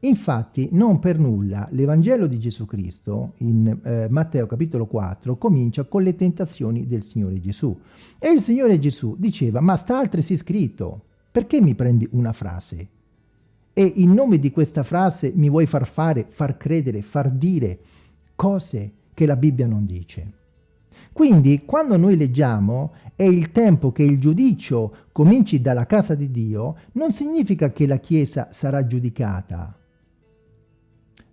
A: Infatti, non per nulla, l'Evangelo di Gesù Cristo, in eh, Matteo capitolo 4, comincia con le tentazioni del Signore Gesù. E il Signore Gesù diceva, ma sta altresì scritto, perché mi prendi una frase? E in nome di questa frase mi vuoi far fare, far credere, far dire cose che la Bibbia non dice. Quindi, quando noi leggiamo è il tempo che il giudicio cominci dalla casa di Dio, non significa che la Chiesa sarà giudicata,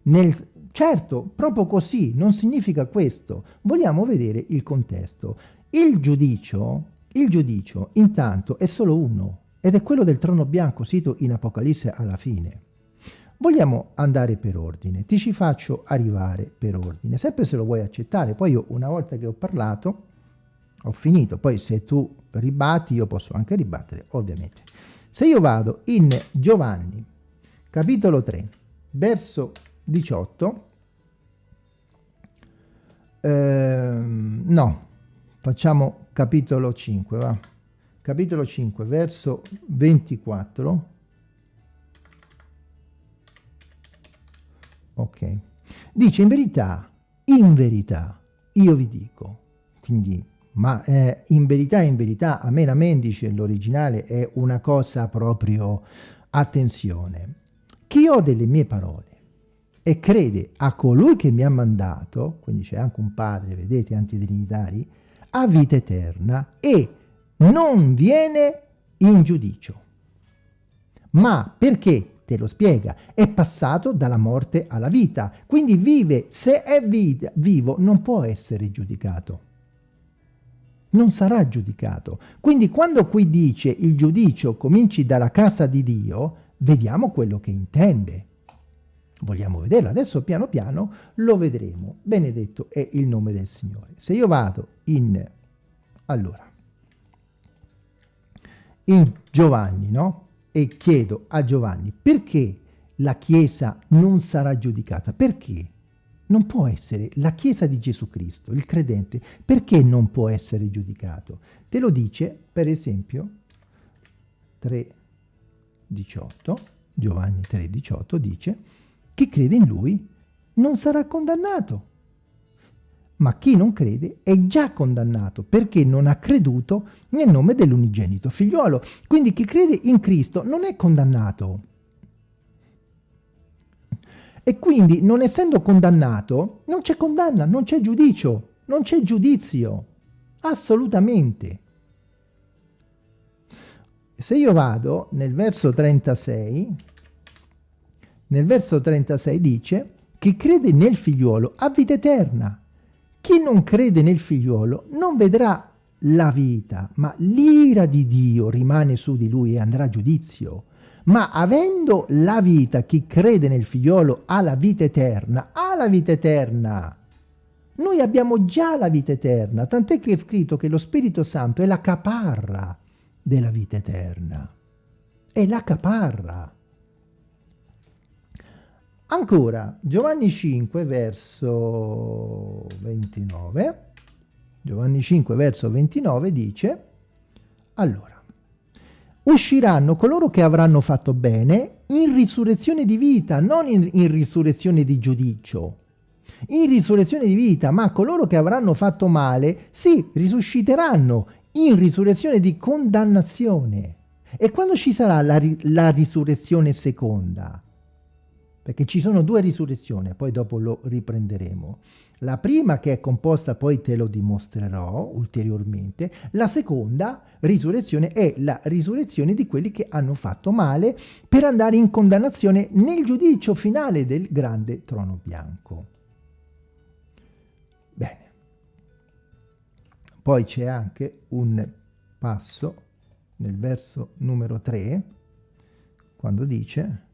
A: nel, certo, proprio così, non significa questo. Vogliamo vedere il contesto. Il giudicio, il giudicio intanto è solo uno, ed è quello del trono bianco, sito in Apocalisse alla fine. Vogliamo andare per ordine, ti ci faccio arrivare per ordine, sempre se lo vuoi accettare. Poi io una volta che ho parlato, ho finito. Poi se tu ribatti, io posso anche ribattere, ovviamente. Se io vado in Giovanni, capitolo 3, verso 18 ehm, no facciamo capitolo 5 va capitolo 5 verso 24 ok dice in verità in verità io vi dico quindi ma eh, in verità in verità a me la mendice l'originale è una cosa proprio attenzione chi ho delle mie parole e crede a colui che mi ha mandato, quindi c'è anche un padre, vedete, antitrinitari, ha vita eterna e non viene in giudicio. Ma perché? Te lo spiega, è passato dalla morte alla vita, quindi vive, se è vita, vivo, non può essere giudicato. Non sarà giudicato. Quindi quando qui dice il giudicio cominci dalla casa di Dio, vediamo quello che intende vogliamo vederlo. Adesso piano piano lo vedremo. Benedetto è il nome del Signore. Se io vado in, allora, in Giovanni, no? E chiedo a Giovanni perché la Chiesa non sarà giudicata? Perché? Non può essere la Chiesa di Gesù Cristo, il credente, perché non può essere giudicato? Te lo dice, per esempio, 3,18, Giovanni 3,18 dice chi crede in lui non sarà condannato. Ma chi non crede è già condannato perché non ha creduto nel nome dell'unigenito figliuolo. Quindi chi crede in Cristo non è condannato. E quindi non essendo condannato non c'è condanna, non c'è giudicio, non c'è giudizio. Assolutamente. Se io vado nel verso 36 nel verso 36 dice chi crede nel figliuolo ha vita eterna. Chi non crede nel figliuolo non vedrà la vita, ma l'ira di Dio rimane su di lui e andrà a giudizio. Ma avendo la vita, chi crede nel figliolo ha la vita eterna, ha la vita eterna. Noi abbiamo già la vita eterna, tant'è che è scritto che lo Spirito Santo è la caparra della vita eterna. È la caparra. Ancora, Giovanni 5 verso 29, Giovanni 5 verso 29 dice, allora, usciranno coloro che avranno fatto bene in risurrezione di vita, non in, in risurrezione di giudicio, in risurrezione di vita, ma coloro che avranno fatto male, sì, risusciteranno in risurrezione di condannazione. E quando ci sarà la, la risurrezione seconda? perché ci sono due risurrezioni, poi dopo lo riprenderemo. La prima che è composta, poi te lo dimostrerò ulteriormente, la seconda risurrezione è la risurrezione di quelli che hanno fatto male per andare in condannazione nel giudizio finale del grande trono bianco. Bene. Poi c'è anche un passo nel verso numero 3, quando dice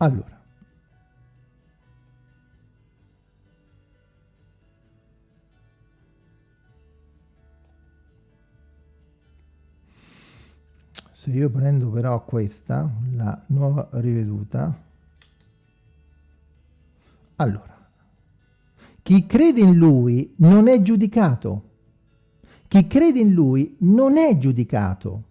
A: Allora, se io prendo però questa, la nuova riveduta, allora, chi crede in lui non è giudicato. Chi crede in lui non è giudicato.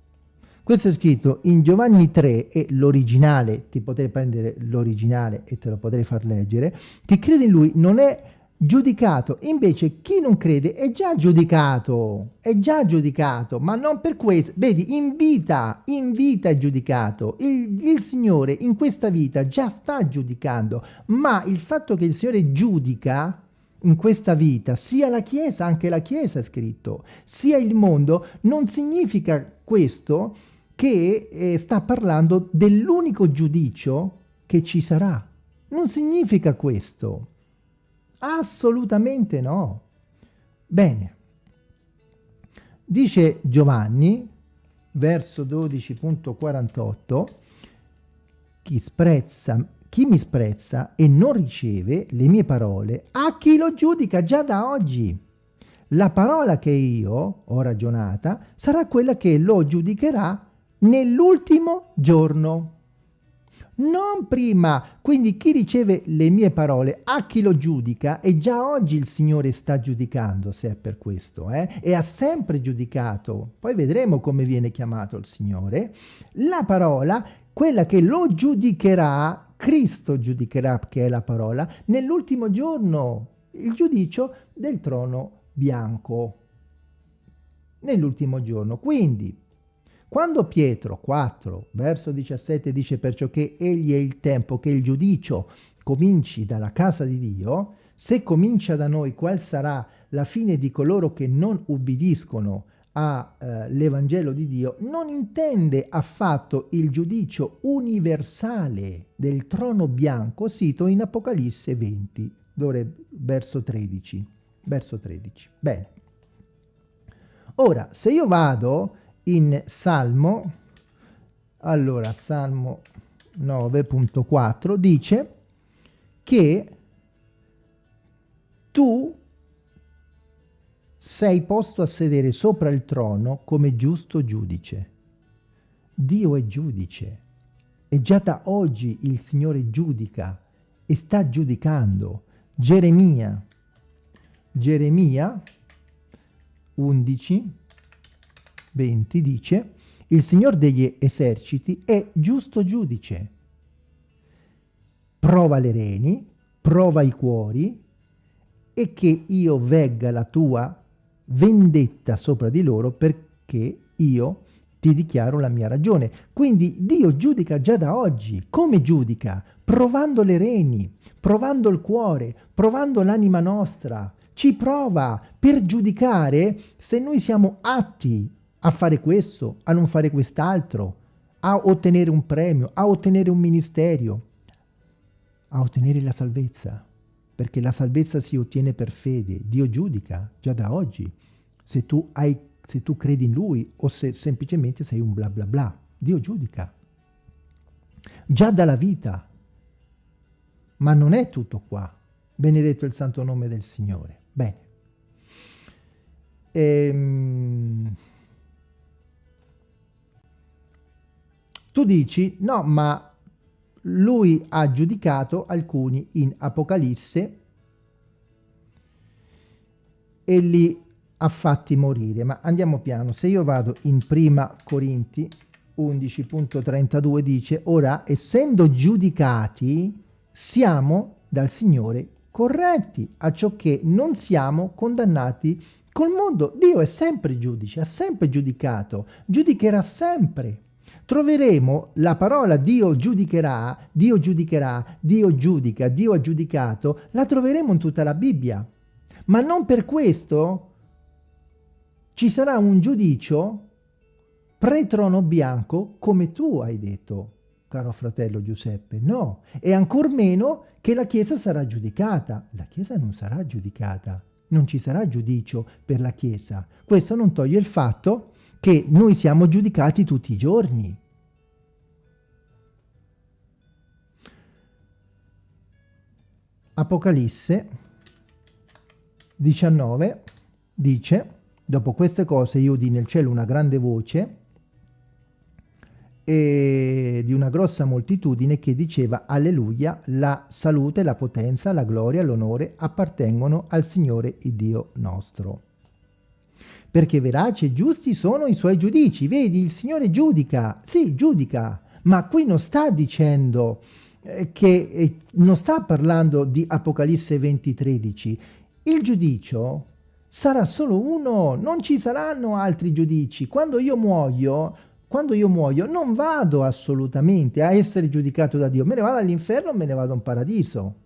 A: Questo è scritto in Giovanni 3 e l'originale, ti potrei prendere l'originale e te lo potrei far leggere, chi crede in lui non è giudicato, invece chi non crede è già giudicato, è già giudicato, ma non per questo, vedi, in vita, in vita è giudicato, il, il Signore in questa vita già sta giudicando, ma il fatto che il Signore giudica in questa vita, sia la Chiesa, anche la Chiesa è scritto, sia il mondo, non significa questo che eh, sta parlando dell'unico giudicio che ci sarà. Non significa questo. Assolutamente no. Bene. Dice Giovanni, verso 12.48, chi, chi mi sprezza e non riceve le mie parole, a chi lo giudica già da oggi. La parola che io ho ragionata sarà quella che lo giudicherà nell'ultimo giorno. Non prima, quindi chi riceve le mie parole, a chi lo giudica, e già oggi il Signore sta giudicando, se è per questo, eh? e ha sempre giudicato, poi vedremo come viene chiamato il Signore, la parola, quella che lo giudicherà, Cristo giudicherà, che è la parola, nell'ultimo giorno, il giudicio del trono bianco, nell'ultimo giorno. Quindi, quando Pietro 4, verso 17 dice perciò che egli è il tempo che il giudicio cominci dalla casa di Dio, se comincia da noi qual sarà la fine di coloro che non ubbidiscono all'Evangelo eh, di Dio, non intende affatto il giudicio universale del trono bianco sito in Apocalisse 20, dovrebbe, verso 13. Verso 13. Bene. Ora, se io vado in Salmo, allora Salmo 9.4 dice che tu sei posto a sedere sopra il trono come giusto giudice. Dio è giudice e già da oggi il Signore giudica e sta giudicando. Geremia, Geremia 11, 20 dice il Signor degli eserciti è giusto giudice. Prova le reni, prova i cuori e che io vegga la tua vendetta sopra di loro perché io ti dichiaro la mia ragione. Quindi Dio giudica già da oggi. Come giudica? Provando le reni, provando il cuore, provando l'anima nostra. Ci prova per giudicare se noi siamo atti a fare questo, a non fare quest'altro, a ottenere un premio, a ottenere un ministero, a ottenere la salvezza, perché la salvezza si ottiene per fede. Dio giudica già da oggi se tu, hai, se tu credi in Lui o se semplicemente sei un bla bla bla. Dio giudica. Già dalla vita. Ma non è tutto qua. Benedetto il santo nome del Signore. Bene. Ehm... Tu dici, no, ma lui ha giudicato alcuni in Apocalisse e li ha fatti morire. Ma andiamo piano, se io vado in prima Corinti 11.32 dice, ora essendo giudicati siamo dal Signore corretti, a ciò che non siamo condannati col mondo. Dio è sempre giudice, ha sempre giudicato, giudicherà sempre. Troveremo la parola Dio giudicherà, Dio giudicherà, Dio giudica, Dio ha giudicato, la troveremo in tutta la Bibbia. Ma non per questo ci sarà un giudicio pre-trono bianco come tu hai detto, caro fratello Giuseppe. No, e ancor meno che la Chiesa sarà giudicata. La Chiesa non sarà giudicata, non ci sarà giudicio per la Chiesa. Questo non toglie il fatto che noi siamo giudicati tutti i giorni. Apocalisse 19 dice, dopo queste cose io udì nel cielo una grande voce e di una grossa moltitudine che diceva alleluia, la salute, la potenza, la gloria, l'onore appartengono al Signore il Dio nostro perché veraci e giusti sono i suoi giudici. Vedi, il Signore giudica, sì, giudica, ma qui non sta dicendo eh, che eh, non sta parlando di Apocalisse 20:13. Il giudicio sarà solo uno, non ci saranno altri giudici. Quando io muoio, quando io muoio non vado assolutamente a essere giudicato da Dio, me ne vado all'inferno me ne vado in paradiso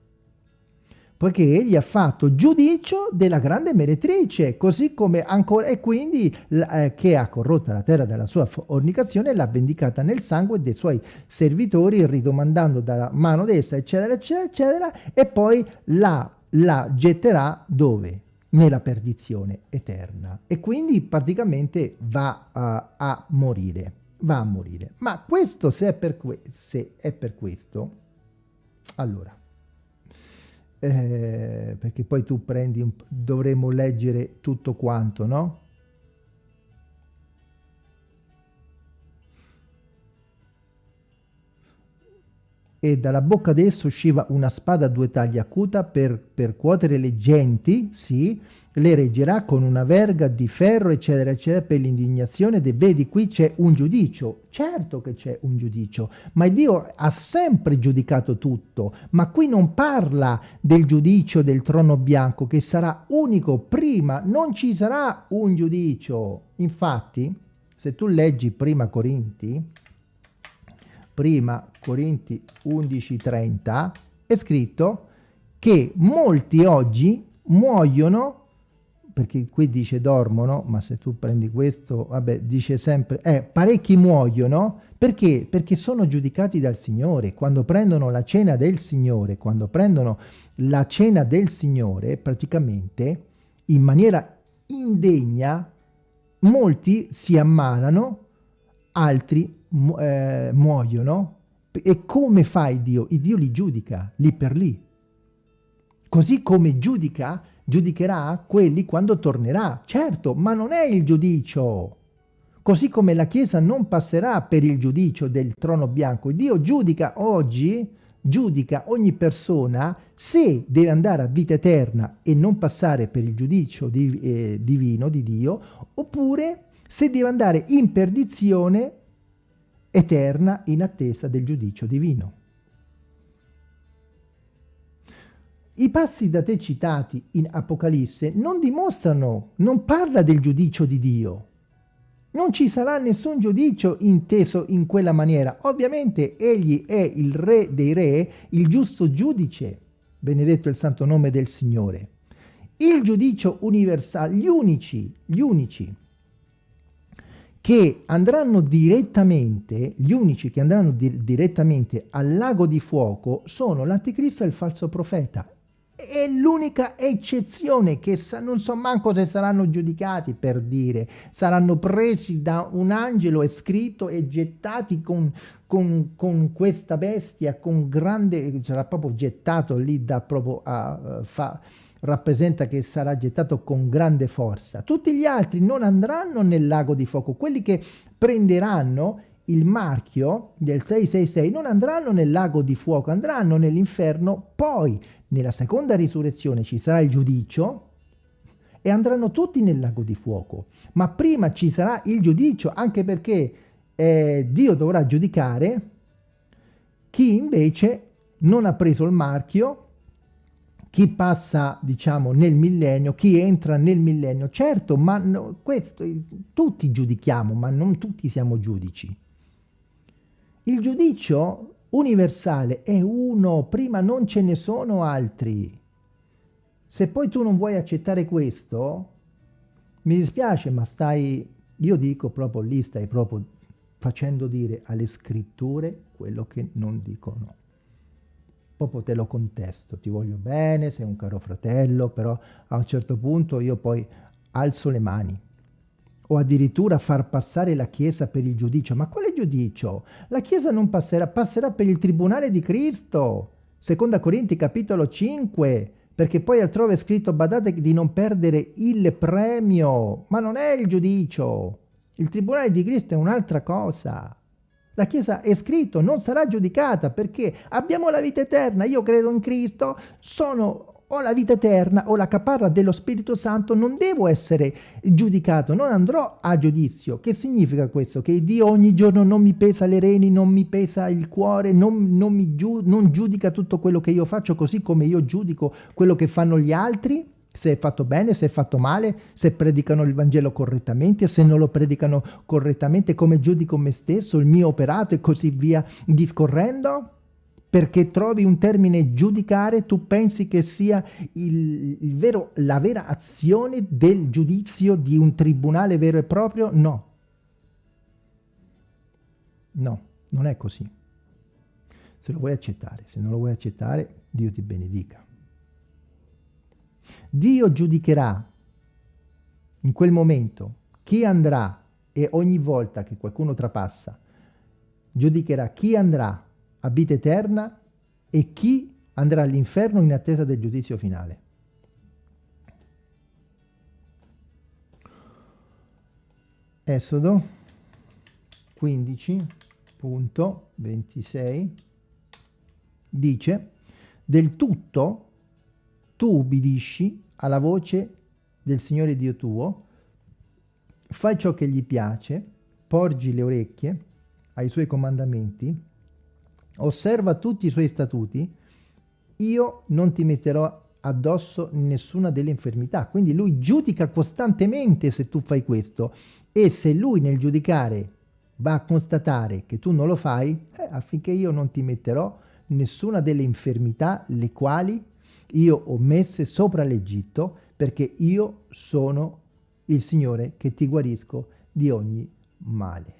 A: poiché egli ha fatto giudicio della grande meretrice, così come ancora, e quindi eh, che ha corrotta la terra della sua fornicazione l'ha vendicata nel sangue dei suoi servitori, ridomandando dalla mano d'essa, eccetera, eccetera, eccetera, e poi la, la getterà dove? Nella perdizione eterna. E quindi praticamente va uh, a morire, va a morire. Ma questo se è per, se è per questo, allora, eh, perché poi tu prendi, un, dovremmo leggere tutto quanto, no? e dalla bocca d'esso usciva una spada a due tagli acuta per percuotere le genti, sì, le reggerà con una verga di ferro, eccetera, eccetera, per l'indignazione. Vedi, qui c'è un giudicio. Certo che c'è un giudicio, ma Dio ha sempre giudicato tutto. Ma qui non parla del giudicio del trono bianco, che sarà unico prima, non ci sarà un giudicio. Infatti, se tu leggi prima Corinti, prima Corinti 11:30 è scritto che molti oggi muoiono perché qui dice dormono, ma se tu prendi questo, vabbè, dice sempre, eh, parecchi muoiono, perché? Perché sono giudicati dal Signore. Quando prendono la cena del Signore, quando prendono la cena del Signore, praticamente, in maniera indegna, molti si ammalano, altri eh, muoiono e come fa il Dio? Il Dio li giudica lì per lì. Così come giudica, giudicherà quelli quando tornerà. Certo, ma non è il giudicio. Così come la Chiesa non passerà per il giudicio del trono bianco. Dio giudica oggi, giudica ogni persona se deve andare a vita eterna e non passare per il giudicio di, eh, divino di Dio, oppure se deve andare in perdizione eterna in attesa del giudicio divino. I passi da te citati in Apocalisse non dimostrano, non parla del giudicio di Dio. Non ci sarà nessun giudicio inteso in quella maniera. Ovviamente egli è il re dei re, il giusto giudice, benedetto il santo nome del Signore. Il giudicio universale, gli unici, gli unici che andranno direttamente, gli unici che andranno di direttamente al lago di fuoco sono l'anticristo e il falso profeta. È l'unica eccezione che sa, non so manco se saranno giudicati per dire, saranno presi da un angelo e scritto e gettati con, con, con questa bestia, con grande, sarà proprio gettato lì da proprio a, a fa, rappresenta che sarà gettato con grande forza. Tutti gli altri non andranno nel lago di fuoco, quelli che prenderanno il marchio del 666 non andranno nel lago di fuoco, andranno nell'inferno, poi nella seconda risurrezione ci sarà il giudicio e andranno tutti nel lago di fuoco. Ma prima ci sarà il giudicio, anche perché eh, Dio dovrà giudicare chi invece non ha preso il marchio chi passa, diciamo, nel millennio, chi entra nel millennio, certo, ma no, questo, tutti giudichiamo, ma non tutti siamo giudici. Il giudizio universale è uno, prima non ce ne sono altri. Se poi tu non vuoi accettare questo, mi dispiace, ma stai, io dico proprio lì, stai proprio facendo dire alle scritture quello che non dicono. Proprio te lo contesto, ti voglio bene, sei un caro fratello, però a un certo punto io poi alzo le mani o addirittura far passare la Chiesa per il giudicio. Ma quale giudicio? La Chiesa non passerà, passerà per il tribunale di Cristo. Seconda Corinti capitolo 5, perché poi altrove è scritto, badate di non perdere il premio, ma non è il giudicio. Il tribunale di Cristo è un'altra cosa. La Chiesa è scritto, non sarà giudicata perché abbiamo la vita eterna, io credo in Cristo, sono ho la vita eterna, ho la caparra dello Spirito Santo, non devo essere giudicato, non andrò a giudizio. Che significa questo? Che Dio ogni giorno non mi pesa le reni, non mi pesa il cuore, non, non, mi giu non giudica tutto quello che io faccio così come io giudico quello che fanno gli altri? se è fatto bene, se è fatto male, se predicano il Vangelo correttamente, se non lo predicano correttamente, come giudico me stesso, il mio operato e così via discorrendo? Perché trovi un termine giudicare, tu pensi che sia il, il vero, la vera azione del giudizio di un tribunale vero e proprio? No. No, non è così. Se lo vuoi accettare, se non lo vuoi accettare, Dio ti benedica. Dio giudicherà in quel momento chi andrà e ogni volta che qualcuno trapassa, giudicherà chi andrà a vita eterna e chi andrà all'inferno in attesa del giudizio finale. Esodo 15.26 dice del tutto tu ubbidisci alla voce del Signore Dio tuo, fai ciò che gli piace, porgi le orecchie ai suoi comandamenti osserva tutti i suoi statuti, io non ti metterò addosso nessuna delle infermità. Quindi lui giudica costantemente se tu fai questo e se lui nel giudicare va a constatare che tu non lo fai, eh, affinché io non ti metterò nessuna delle infermità le quali io ho messe sopra l'Egitto perché io sono il Signore che ti guarisco di ogni male.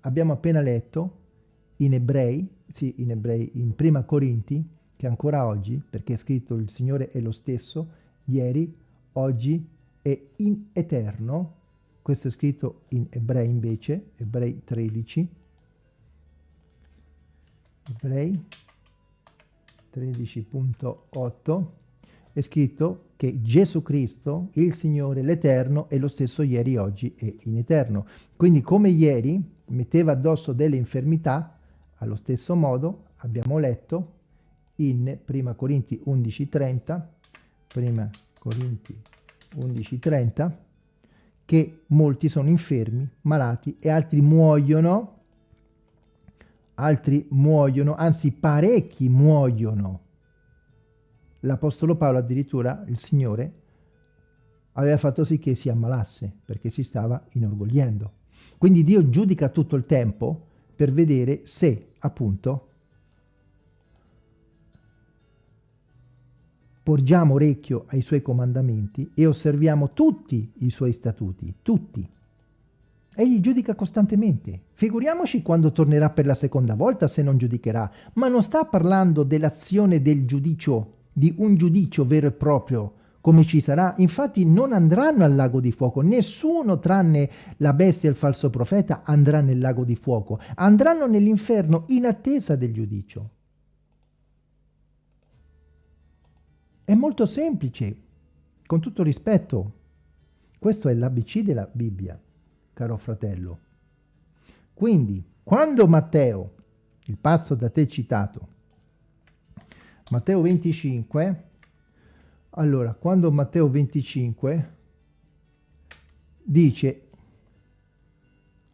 A: Abbiamo appena letto in ebrei, sì, in ebrei, in prima Corinti, che ancora oggi, perché è scritto il Signore è lo stesso, ieri, oggi e in eterno, questo è scritto in ebrei invece, ebrei 13, ebrei 13.8, è scritto che Gesù Cristo, il Signore, l'Eterno, è lo stesso ieri, oggi e in eterno. Quindi come ieri metteva addosso delle infermità, allo stesso modo abbiamo letto in 1 Corinti 11.30, 1 Corinti 11.30, che molti sono infermi, malati e altri muoiono, altri muoiono, anzi parecchi muoiono. L'Apostolo Paolo addirittura, il Signore, aveva fatto sì che si ammalasse perché si stava inorgogliendo. Quindi Dio giudica tutto il tempo per vedere se appunto porgiamo orecchio ai suoi comandamenti e osserviamo tutti i suoi statuti, tutti. Egli giudica costantemente. Figuriamoci quando tornerà per la seconda volta se non giudicherà, ma non sta parlando dell'azione del giudicio, di un giudicio vero e proprio, come ci sarà. Infatti non andranno al lago di fuoco, nessuno tranne la bestia e il falso profeta andrà nel lago di fuoco, andranno nell'inferno in attesa del giudicio. È molto semplice, con tutto rispetto. Questo è l'ABC della Bibbia, caro fratello. Quindi, quando Matteo, il passo da te citato, Matteo 25, allora, quando Matteo 25 dice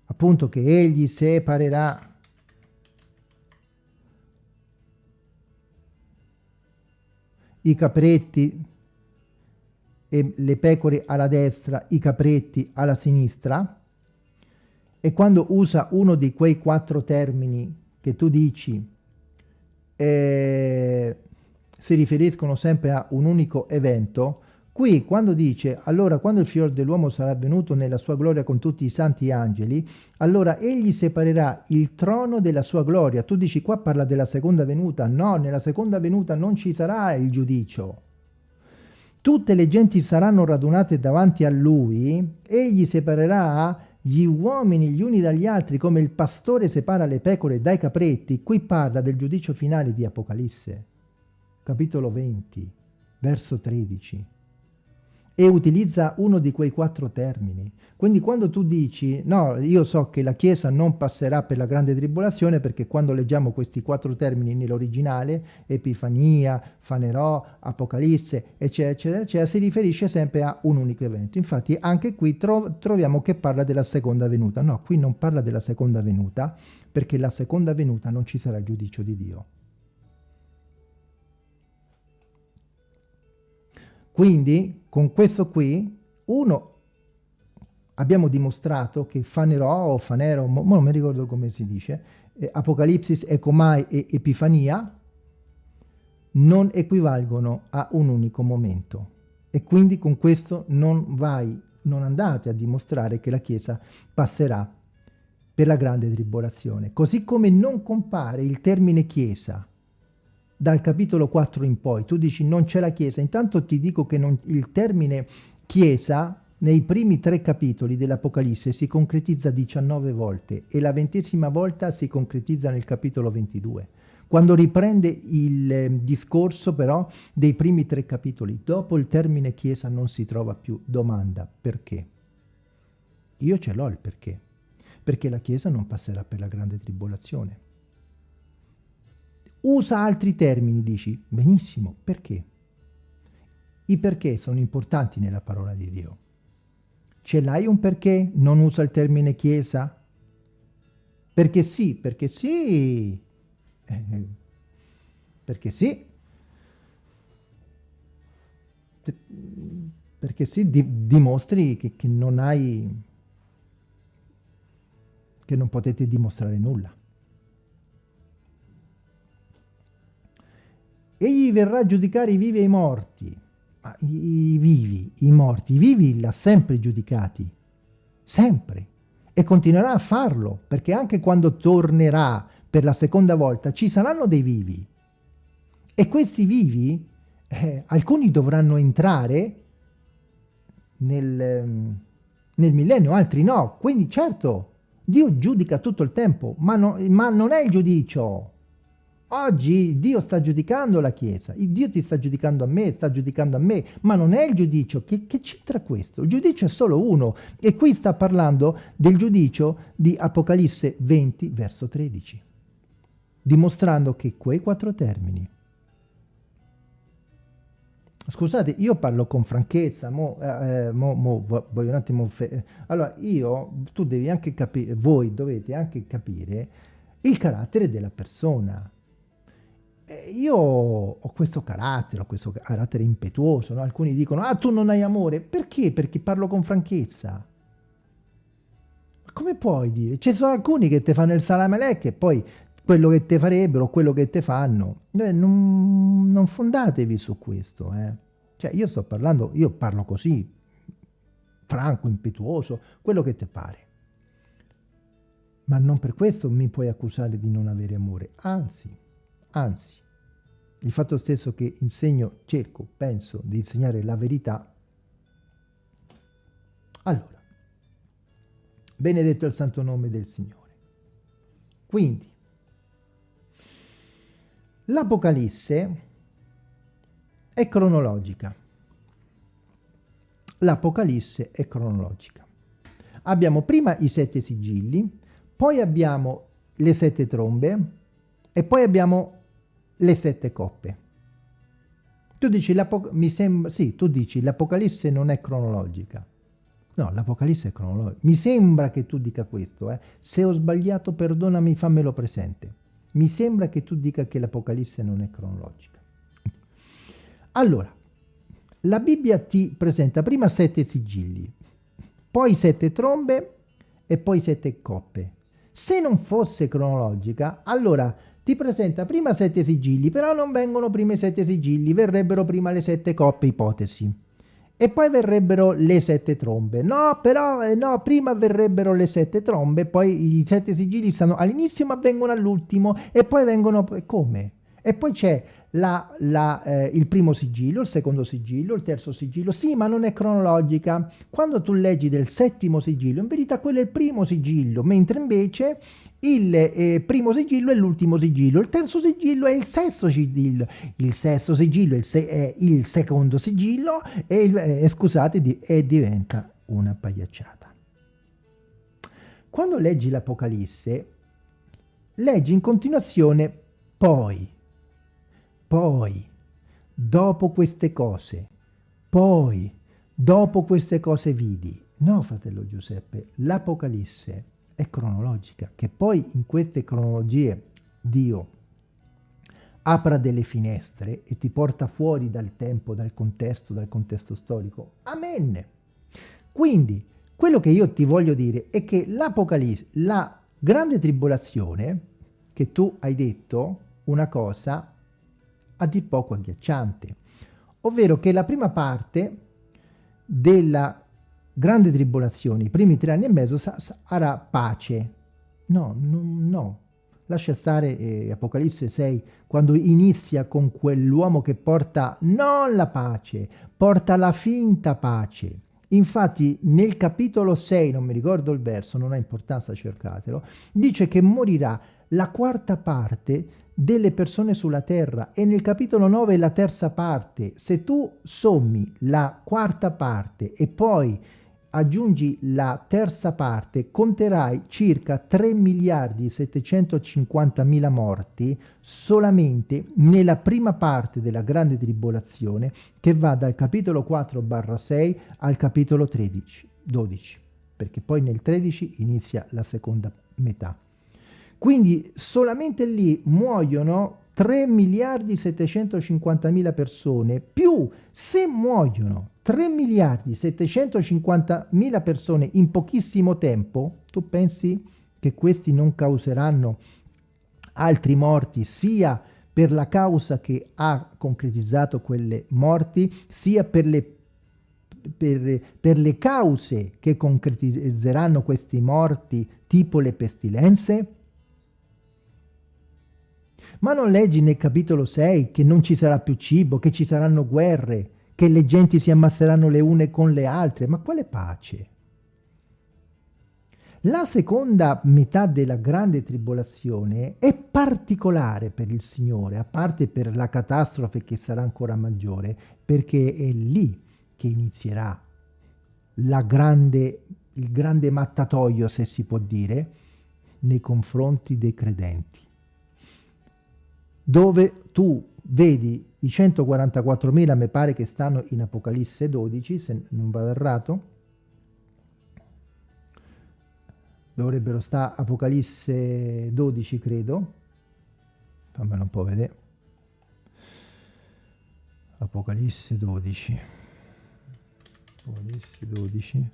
A: appunto che egli separerà i capretti e le pecore alla destra, i capretti alla sinistra, e quando usa uno di quei quattro termini che tu dici eh, si riferiscono sempre a un unico evento, qui quando dice allora quando il fior dell'uomo sarà venuto nella sua gloria con tutti i santi angeli, allora egli separerà il trono della sua gloria. Tu dici qua parla della seconda venuta, no, nella seconda venuta non ci sarà il giudicio. Tutte le genti saranno radunate davanti a lui, egli separerà gli uomini gli uni dagli altri come il pastore separa le pecore dai capretti, qui parla del giudicio finale di Apocalisse, capitolo 20, verso 13 e utilizza uno di quei quattro termini. Quindi quando tu dici, no, io so che la Chiesa non passerà per la grande tribolazione perché quando leggiamo questi quattro termini nell'originale, Epifania, Fanerò, Apocalisse, eccetera, eccetera, eccetera, si riferisce sempre a un unico evento. Infatti anche qui tro troviamo che parla della seconda venuta. No, qui non parla della seconda venuta perché la seconda venuta non ci sarà giudizio di Dio. Quindi con questo qui, uno, abbiamo dimostrato che Fanerò o Fanero, mo, non mi ricordo come si dice, eh, Apocalipsis, Ecomai e Epifania non equivalgono a un unico momento. E quindi con questo non vai, non andate a dimostrare che la Chiesa passerà per la grande tribolazione. Così come non compare il termine Chiesa dal capitolo 4 in poi, tu dici non c'è la Chiesa, intanto ti dico che non, il termine Chiesa nei primi tre capitoli dell'Apocalisse si concretizza 19 volte e la ventesima volta si concretizza nel capitolo 22. Quando riprende il eh, discorso però dei primi tre capitoli, dopo il termine Chiesa non si trova più. Domanda, perché? Io ce l'ho il perché. Perché la Chiesa non passerà per la grande tribolazione. Usa altri termini, dici. Benissimo, perché? I perché sono importanti nella parola di Dio. Ce l'hai un perché? Non usa il termine chiesa? Perché sì, perché sì, eh, perché sì, perché sì, di, dimostri che, che non hai, che non potete dimostrare nulla. Egli verrà a giudicare i vivi e i morti. Ma i, vivi, i morti, i vivi li ha sempre giudicati. Sempre. E continuerà a farlo, perché anche quando tornerà per la seconda volta ci saranno dei vivi. E questi vivi, eh, alcuni dovranno entrare nel, ehm, nel millennio, altri no. Quindi certo, Dio giudica tutto il tempo, ma, no, ma non è il giudicio. Oggi Dio sta giudicando la Chiesa, Dio ti sta giudicando a me, sta giudicando a me, ma non è il giudicio, che, che c'entra questo? Il giudicio è solo uno e qui sta parlando del giudicio di Apocalisse 20 verso 13, dimostrando che quei quattro termini Scusate, io parlo con franchezza, mo, eh, eh mo, mo voglio un attimo... allora, io, tu devi anche capire, voi dovete anche capire il carattere della persona. Eh, io ho questo carattere, ho questo carattere impetuoso, no? alcuni dicono, ah tu non hai amore, perché? Perché parlo con franchezza. Come puoi dire? Ci sono alcuni che ti fanno il salamelec e poi quello che ti farebbero, quello che ti fanno, eh, non, non, fondatevi su questo. Eh. Cioè io sto parlando, io parlo così, franco, impetuoso, quello che ti pare. Ma non per questo mi puoi accusare di non avere amore, anzi, Anzi, il fatto stesso che insegno, cerco, penso di insegnare la verità, allora, benedetto il santo nome del Signore. Quindi, l'Apocalisse è cronologica. L'Apocalisse è cronologica. Abbiamo prima i sette sigilli, poi abbiamo le sette trombe e poi abbiamo le sette coppe. Tu dici, mi sembra, sì, tu dici l'Apocalisse non è cronologica. No, l'Apocalisse è cronologica. Mi sembra che tu dica questo. Eh. Se ho sbagliato, perdonami, fammelo presente. Mi sembra che tu dica che l'Apocalisse non è cronologica. Allora, la Bibbia ti presenta prima sette sigilli, poi sette trombe e poi sette coppe. Se non fosse cronologica, allora ti presenta prima sette sigilli, però non vengono prima i sette sigilli, verrebbero prima le sette coppe, ipotesi. E poi verrebbero le sette trombe. No, però, eh, no, prima verrebbero le sette trombe, poi i sette sigilli stanno all'inizio ma vengono all'ultimo e poi vengono... Come? E poi c'è la, la, eh, il primo sigillo, il secondo sigillo, il terzo sigillo. Sì, ma non è cronologica. Quando tu leggi del settimo sigillo, in verità quello è il primo sigillo, mentre invece il eh, primo sigillo è l'ultimo sigillo, il terzo sigillo è il sesto sigillo, il sesto sigillo è il, se è il secondo sigillo e, il, eh, scusate, di e diventa una pagliacciata. Quando leggi l'Apocalisse, leggi in continuazione poi, poi, dopo queste cose, poi, dopo queste cose vidi. No, fratello Giuseppe, l'Apocalisse è cronologica, che poi in queste cronologie Dio apra delle finestre e ti porta fuori dal tempo, dal contesto, dal contesto storico. Amen. Quindi, quello che io ti voglio dire è che l'Apocalisse, la grande tribolazione, che tu hai detto una cosa a dir poco agghiacciante, ovvero che la prima parte della grande tribolazione, i primi tre anni e mezzo sarà pace. No, no, no. Lascia stare eh, Apocalisse 6, quando inizia con quell'uomo che porta non la pace, porta la finta pace. Infatti nel capitolo 6, non mi ricordo il verso, non ha importanza, cercatelo, dice che morirà la quarta parte delle persone sulla terra e nel capitolo 9 la terza parte. Se tu sommi la quarta parte e poi aggiungi la terza parte, conterai circa 3 miliardi 750 mila morti solamente nella prima parte della grande tribolazione che va dal capitolo 4 barra 6 al capitolo 13, 12, perché poi nel 13 inizia la seconda metà. Quindi solamente lì muoiono 3 miliardi 750 mila persone, più se muoiono 3 miliardi 750 mila persone in pochissimo tempo, tu pensi che questi non causeranno altri morti sia per la causa che ha concretizzato quelle morti, sia per le, per, per le cause che concretizzeranno questi morti, tipo le pestilenze? Ma non leggi nel capitolo 6 che non ci sarà più cibo, che ci saranno guerre, che le genti si ammasseranno le une con le altre? Ma quale pace? La seconda metà della grande tribolazione è particolare per il Signore, a parte per la catastrofe che sarà ancora maggiore, perché è lì che inizierà grande, il grande mattatoio, se si può dire, nei confronti dei credenti dove tu vedi i 144.000, mi pare che stanno in Apocalisse 12, se non vado errato, dovrebbero stare Apocalisse 12, credo, fammelo un po' vedere, Apocalisse 12, Apocalisse 12,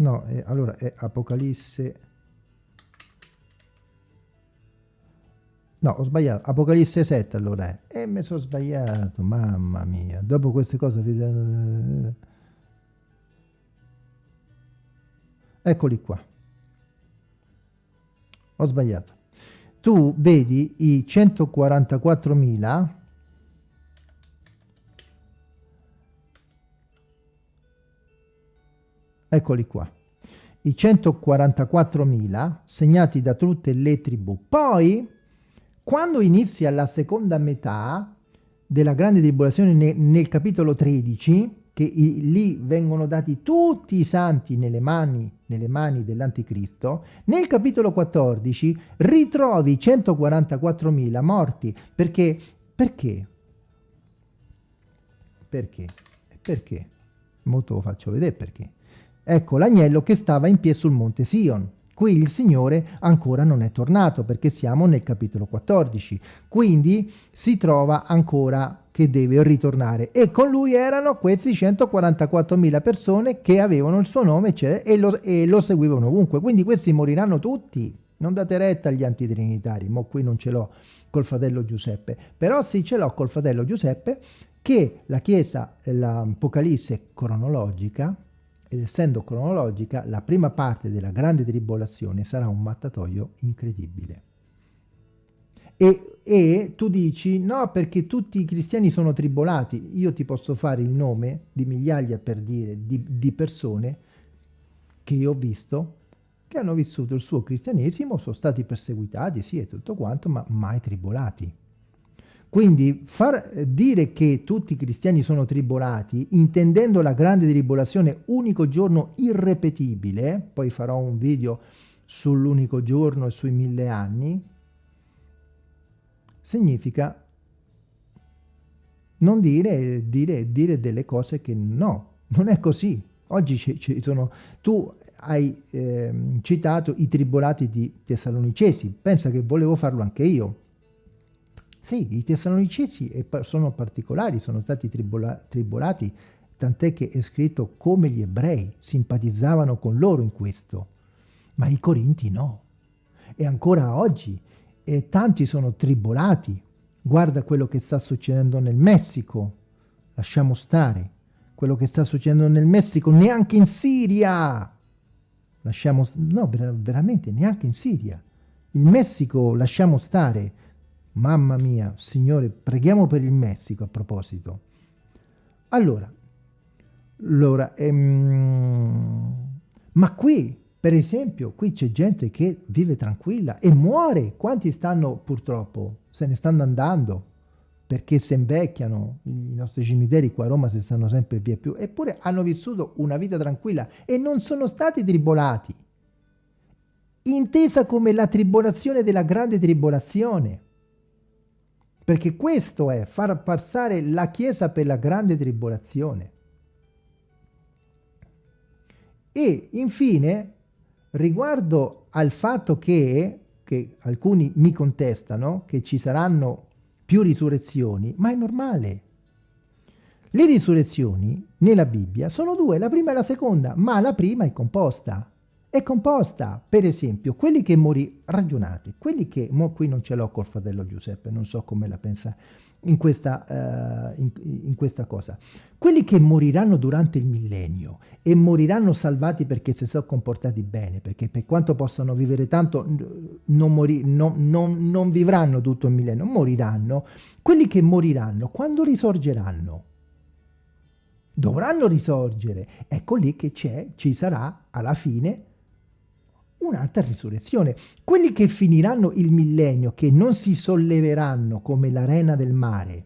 A: No, eh, allora è Apocalisse... No, ho sbagliato. Apocalisse 7 allora è. E mi sono sbagliato, mamma mia. Dopo queste cose... Eccoli qua. Ho sbagliato. Tu vedi i 144.000 eccoli qua, i 144.000 segnati da tutte le tribù. Poi, quando inizia la seconda metà della grande tribolazione nel, nel capitolo 13, che i, lì vengono dati tutti i santi nelle mani, mani dell'anticristo, nel capitolo 14 ritrovi 144.000 morti. Perché? Perché? Perché? Perché? Molto lo faccio vedere perché. Ecco l'agnello che stava in piedi sul monte Sion. Qui il Signore ancora non è tornato perché siamo nel capitolo 14, quindi si trova ancora che deve ritornare e con lui erano questi 144.000 persone che avevano il suo nome e lo, e lo seguivano ovunque, quindi questi moriranno tutti. Non date retta agli antitrinitari, ma qui non ce l'ho col fratello Giuseppe, però sì ce l'ho col fratello Giuseppe che la Chiesa, l'Apocalisse cronologica, ed essendo cronologica, la prima parte della grande tribolazione sarà un mattatoio incredibile. E, e, tu dici, no, perché tutti i cristiani sono tribolati. Io ti posso fare il nome di migliaia, per dire, di, di persone che io ho visto che hanno vissuto il suo cristianesimo, sono stati perseguitati, sì, e tutto quanto, ma mai tribolati. Quindi far dire che tutti i cristiani sono tribolati, intendendo la grande tribolazione unico giorno irrepetibile, poi farò un video sull'unico giorno e sui mille anni, significa non dire, dire, dire delle cose che no, non è così. Oggi ci, sono, tu hai eh, citato i tribolati di Tessalonicesi, pensa che volevo farlo anche io. Sì, i Tessalonicesi sono particolari, sono stati tribola tribolati, tant'è che è scritto come gli ebrei simpatizzavano con loro in questo, ma i Corinti no. E ancora oggi e tanti sono tribolati. Guarda quello che sta succedendo nel Messico, lasciamo stare. Quello che sta succedendo nel Messico, neanche in Siria lasciamo, no, ver veramente neanche in Siria. Il Messico lasciamo stare. Mamma mia, Signore, preghiamo per il Messico a proposito. Allora, allora ehm, ma qui, per esempio, qui c'è gente che vive tranquilla e muore. Quanti stanno purtroppo? Se ne stanno andando perché si invecchiano, i nostri cimiteri qua a Roma si stanno sempre via più, eppure hanno vissuto una vita tranquilla e non sono stati tribolati, intesa come la tribolazione della grande tribolazione, perché questo è far passare la Chiesa per la grande tribolazione. E infine, riguardo al fatto che, che alcuni mi contestano, che ci saranno più risurrezioni, ma è normale. Le risurrezioni nella Bibbia sono due, la prima e la seconda, ma la prima è composta. È composta, per esempio, quelli che morì, ragionate, quelli che, mo qui non ce l'ho col fratello Giuseppe, non so come la pensa in questa, uh, in, in questa cosa. Quelli che moriranno durante il millennio e moriranno salvati perché si sono comportati bene, perché per quanto possano vivere tanto non, mori, no, non, non vivranno tutto il millennio, moriranno. Quelli che moriranno, quando risorgeranno? Dovranno risorgere. Ecco lì che c'è, ci sarà alla fine un'altra risurrezione. Quelli che finiranno il millennio, che non si solleveranno come l'arena del mare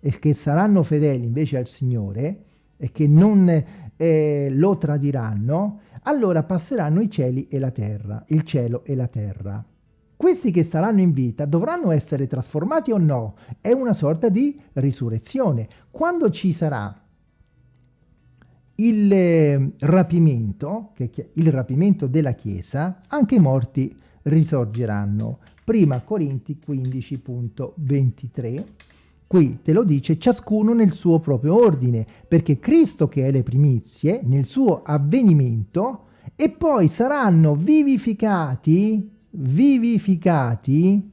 A: e che saranno fedeli invece al Signore e che non eh, lo tradiranno, allora passeranno i cieli e la terra, il cielo e la terra. Questi che saranno in vita dovranno essere trasformati o no? È una sorta di risurrezione. Quando ci sarà il eh, rapimento, il rapimento della Chiesa, anche i morti risorgeranno. Prima Corinti 15.23, qui te lo dice ciascuno nel suo proprio ordine, perché Cristo che è le primizie, nel suo avvenimento, e poi saranno vivificati, vivificati,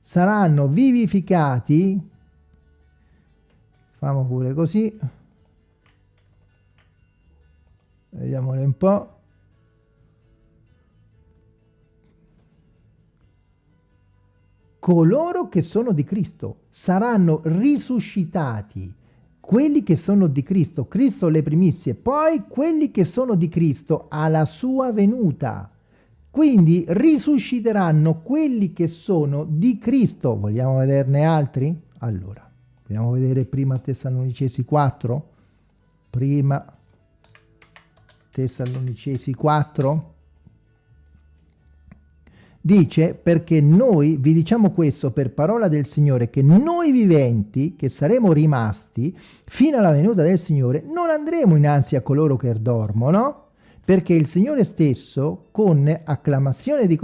A: saranno vivificati, famo pure così, vediamole un po' coloro che sono di Cristo saranno risuscitati. Quelli che sono di Cristo Cristo le primizie poi quelli che sono di Cristo alla sua venuta. Quindi risusciteranno quelli che sono di Cristo. Vogliamo vederne altri? allora vogliamo vedere prima Tessalonicesi 4 prima Tessalonicesi 4 dice perché noi vi diciamo questo per parola del Signore che noi viventi che saremo rimasti fino alla venuta del Signore non andremo innanzi a coloro che dormono perché il Signore stesso, con acclamazione di,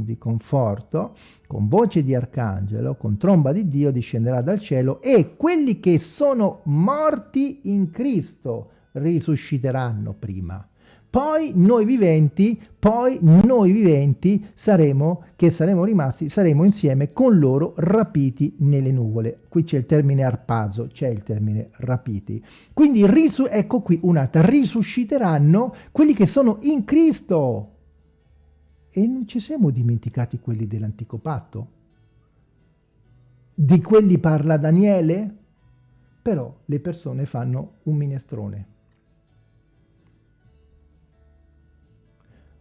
A: di conforto, con voce di arcangelo, con tromba di Dio, discenderà dal cielo e quelli che sono morti in Cristo risusciteranno prima poi noi viventi, poi noi viventi saremo, che saremo rimasti, saremo insieme con loro rapiti nelle nuvole. Qui c'è il termine arpaso, c'è il termine rapiti. Quindi ecco qui un'altra, risusciteranno quelli che sono in Cristo. E non ci siamo dimenticati quelli dell'antico patto? Di quelli parla Daniele? Però le persone fanno un minestrone.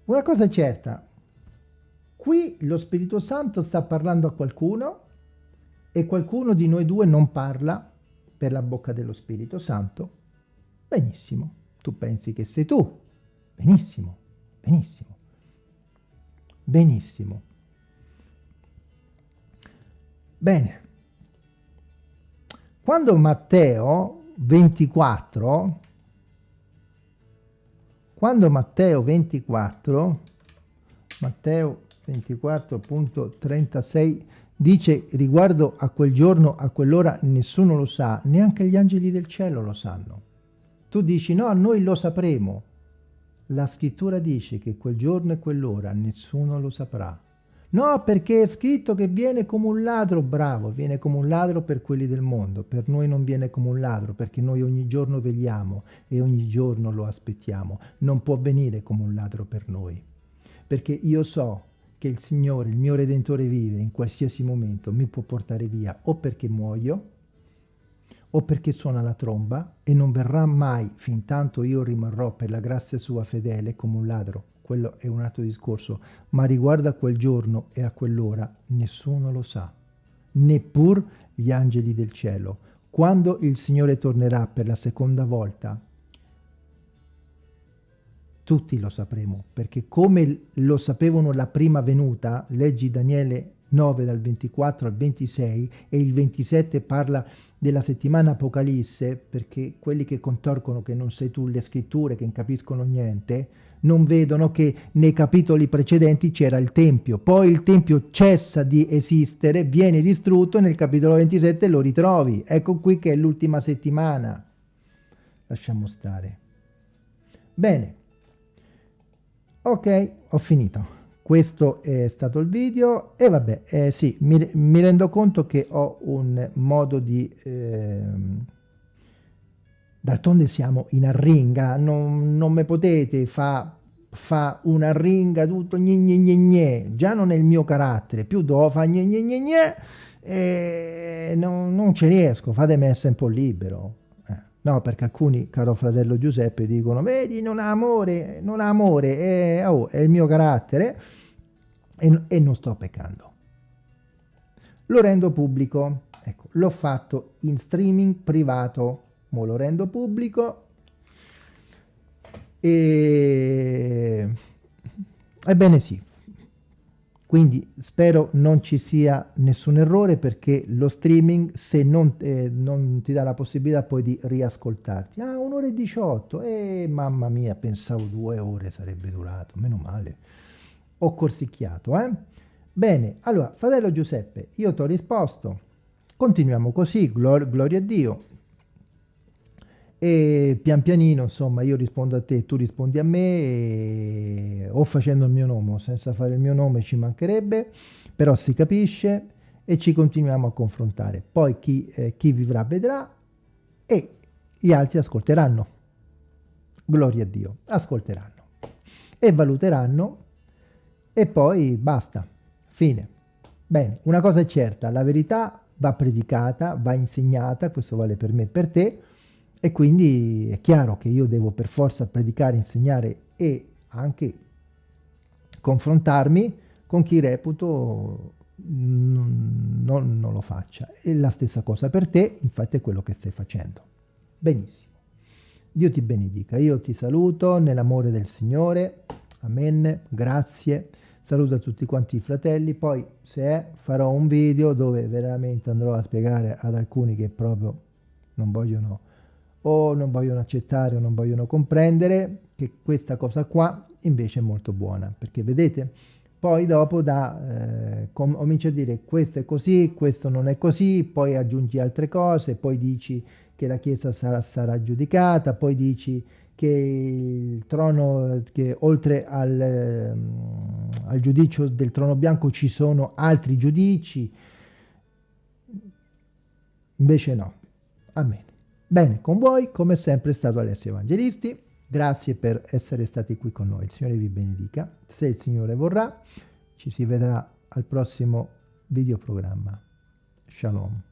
A: Una cosa è certa, qui lo Spirito Santo sta parlando a qualcuno e qualcuno di noi due non parla per la bocca dello Spirito Santo. Benissimo, tu pensi che sei tu. Benissimo, benissimo, benissimo. Bene. Quando Matteo 24 quando Matteo 24, Matteo 24.36 dice riguardo a quel giorno, a quell'ora, nessuno lo sa, neanche gli angeli del cielo lo sanno. Tu dici no, noi lo sapremo. La scrittura dice che quel giorno e quell'ora nessuno lo saprà. No, perché è scritto che viene come un ladro, bravo, viene come un ladro per quelli del mondo, per noi non viene come un ladro, perché noi ogni giorno vegliamo e ogni giorno lo aspettiamo. Non può venire come un ladro per noi, perché io so che il Signore, il mio Redentore vive in qualsiasi momento, mi può portare via o perché muoio, o perché suona la tromba e non verrà mai fin tanto io rimarrò per la grazia sua fedele come un ladro quello è un altro discorso, ma riguardo a quel giorno e a quell'ora nessuno lo sa, neppur gli angeli del cielo. Quando il Signore tornerà per la seconda volta, tutti lo sapremo, perché come lo sapevano la prima venuta, leggi Daniele 9 dal 24 al 26 e il 27 parla della settimana Apocalisse, perché quelli che contorcono che non sei tu le scritture, che non capiscono niente, non vedono che nei capitoli precedenti c'era il Tempio, poi il Tempio cessa di esistere, viene distrutto e nel capitolo 27 lo ritrovi. Ecco qui che è l'ultima settimana. Lasciamo stare. Bene. Ok, ho finito. Questo è stato il video e vabbè, eh, sì, mi, mi, rendo conto che ho un modo di... Eh, D'altronde siamo in arringa, non, non me potete fa, fa una arringa tutto gne gne gne gne, già non è il mio carattere, più devo fare gne gne gne gne e non, non ci riesco, fatemi essere un po' libero. Eh, no, perché alcuni, caro fratello Giuseppe, dicono, vedi, non ha amore, non ha amore, è, oh, è il mio carattere e, e non sto peccando. Lo rendo pubblico, ecco, l'ho fatto in streaming privato, mo lo rendo pubblico e... Ebbene sì, quindi spero non ci sia nessun errore perché lo streaming se non, eh, non ti dà la possibilità poi di riascoltarti. Ah, un'ora e 18, eh, mamma mia, pensavo due ore sarebbe durato, meno male. Ho corsicchiato, eh? Bene, allora, fratello Giuseppe, io ti ho risposto, continuiamo così, glor gloria a Dio, e pian pianino insomma io rispondo a te tu rispondi a me o facendo il mio nome o senza fare il mio nome ci mancherebbe però si capisce e ci continuiamo a confrontare. Poi chi, eh, chi vivrà vedrà e gli altri ascolteranno. Gloria a Dio ascolteranno e valuteranno e poi basta fine. Bene una cosa è certa la verità va predicata va insegnata questo vale per me e per te e quindi è chiaro che io devo per forza predicare, insegnare e anche confrontarmi con chi reputo non, non, non lo faccia. E la stessa cosa per te, infatti è quello che stai facendo. Benissimo. Dio ti benedica. Io ti saluto nell'amore del Signore. Amen. Grazie. Saluto a tutti quanti i fratelli. Poi, se è, farò un video dove veramente andrò a spiegare ad alcuni che proprio non vogliono o non vogliono accettare o non vogliono comprendere che questa cosa qua invece è molto buona, perché vedete, poi dopo da, eh, cominci a dire questo è così, questo non è così, poi aggiungi altre cose, poi dici che la Chiesa sarà, sarà giudicata, poi dici che il trono, che oltre al, ehm, al giudizio del trono bianco ci sono altri giudici, invece no, amen. Bene, con voi come sempre è stato Alessio Evangelisti, grazie per essere stati qui con noi, il Signore vi benedica, se il Signore vorrà ci si vedrà al prossimo videoprogramma. Shalom.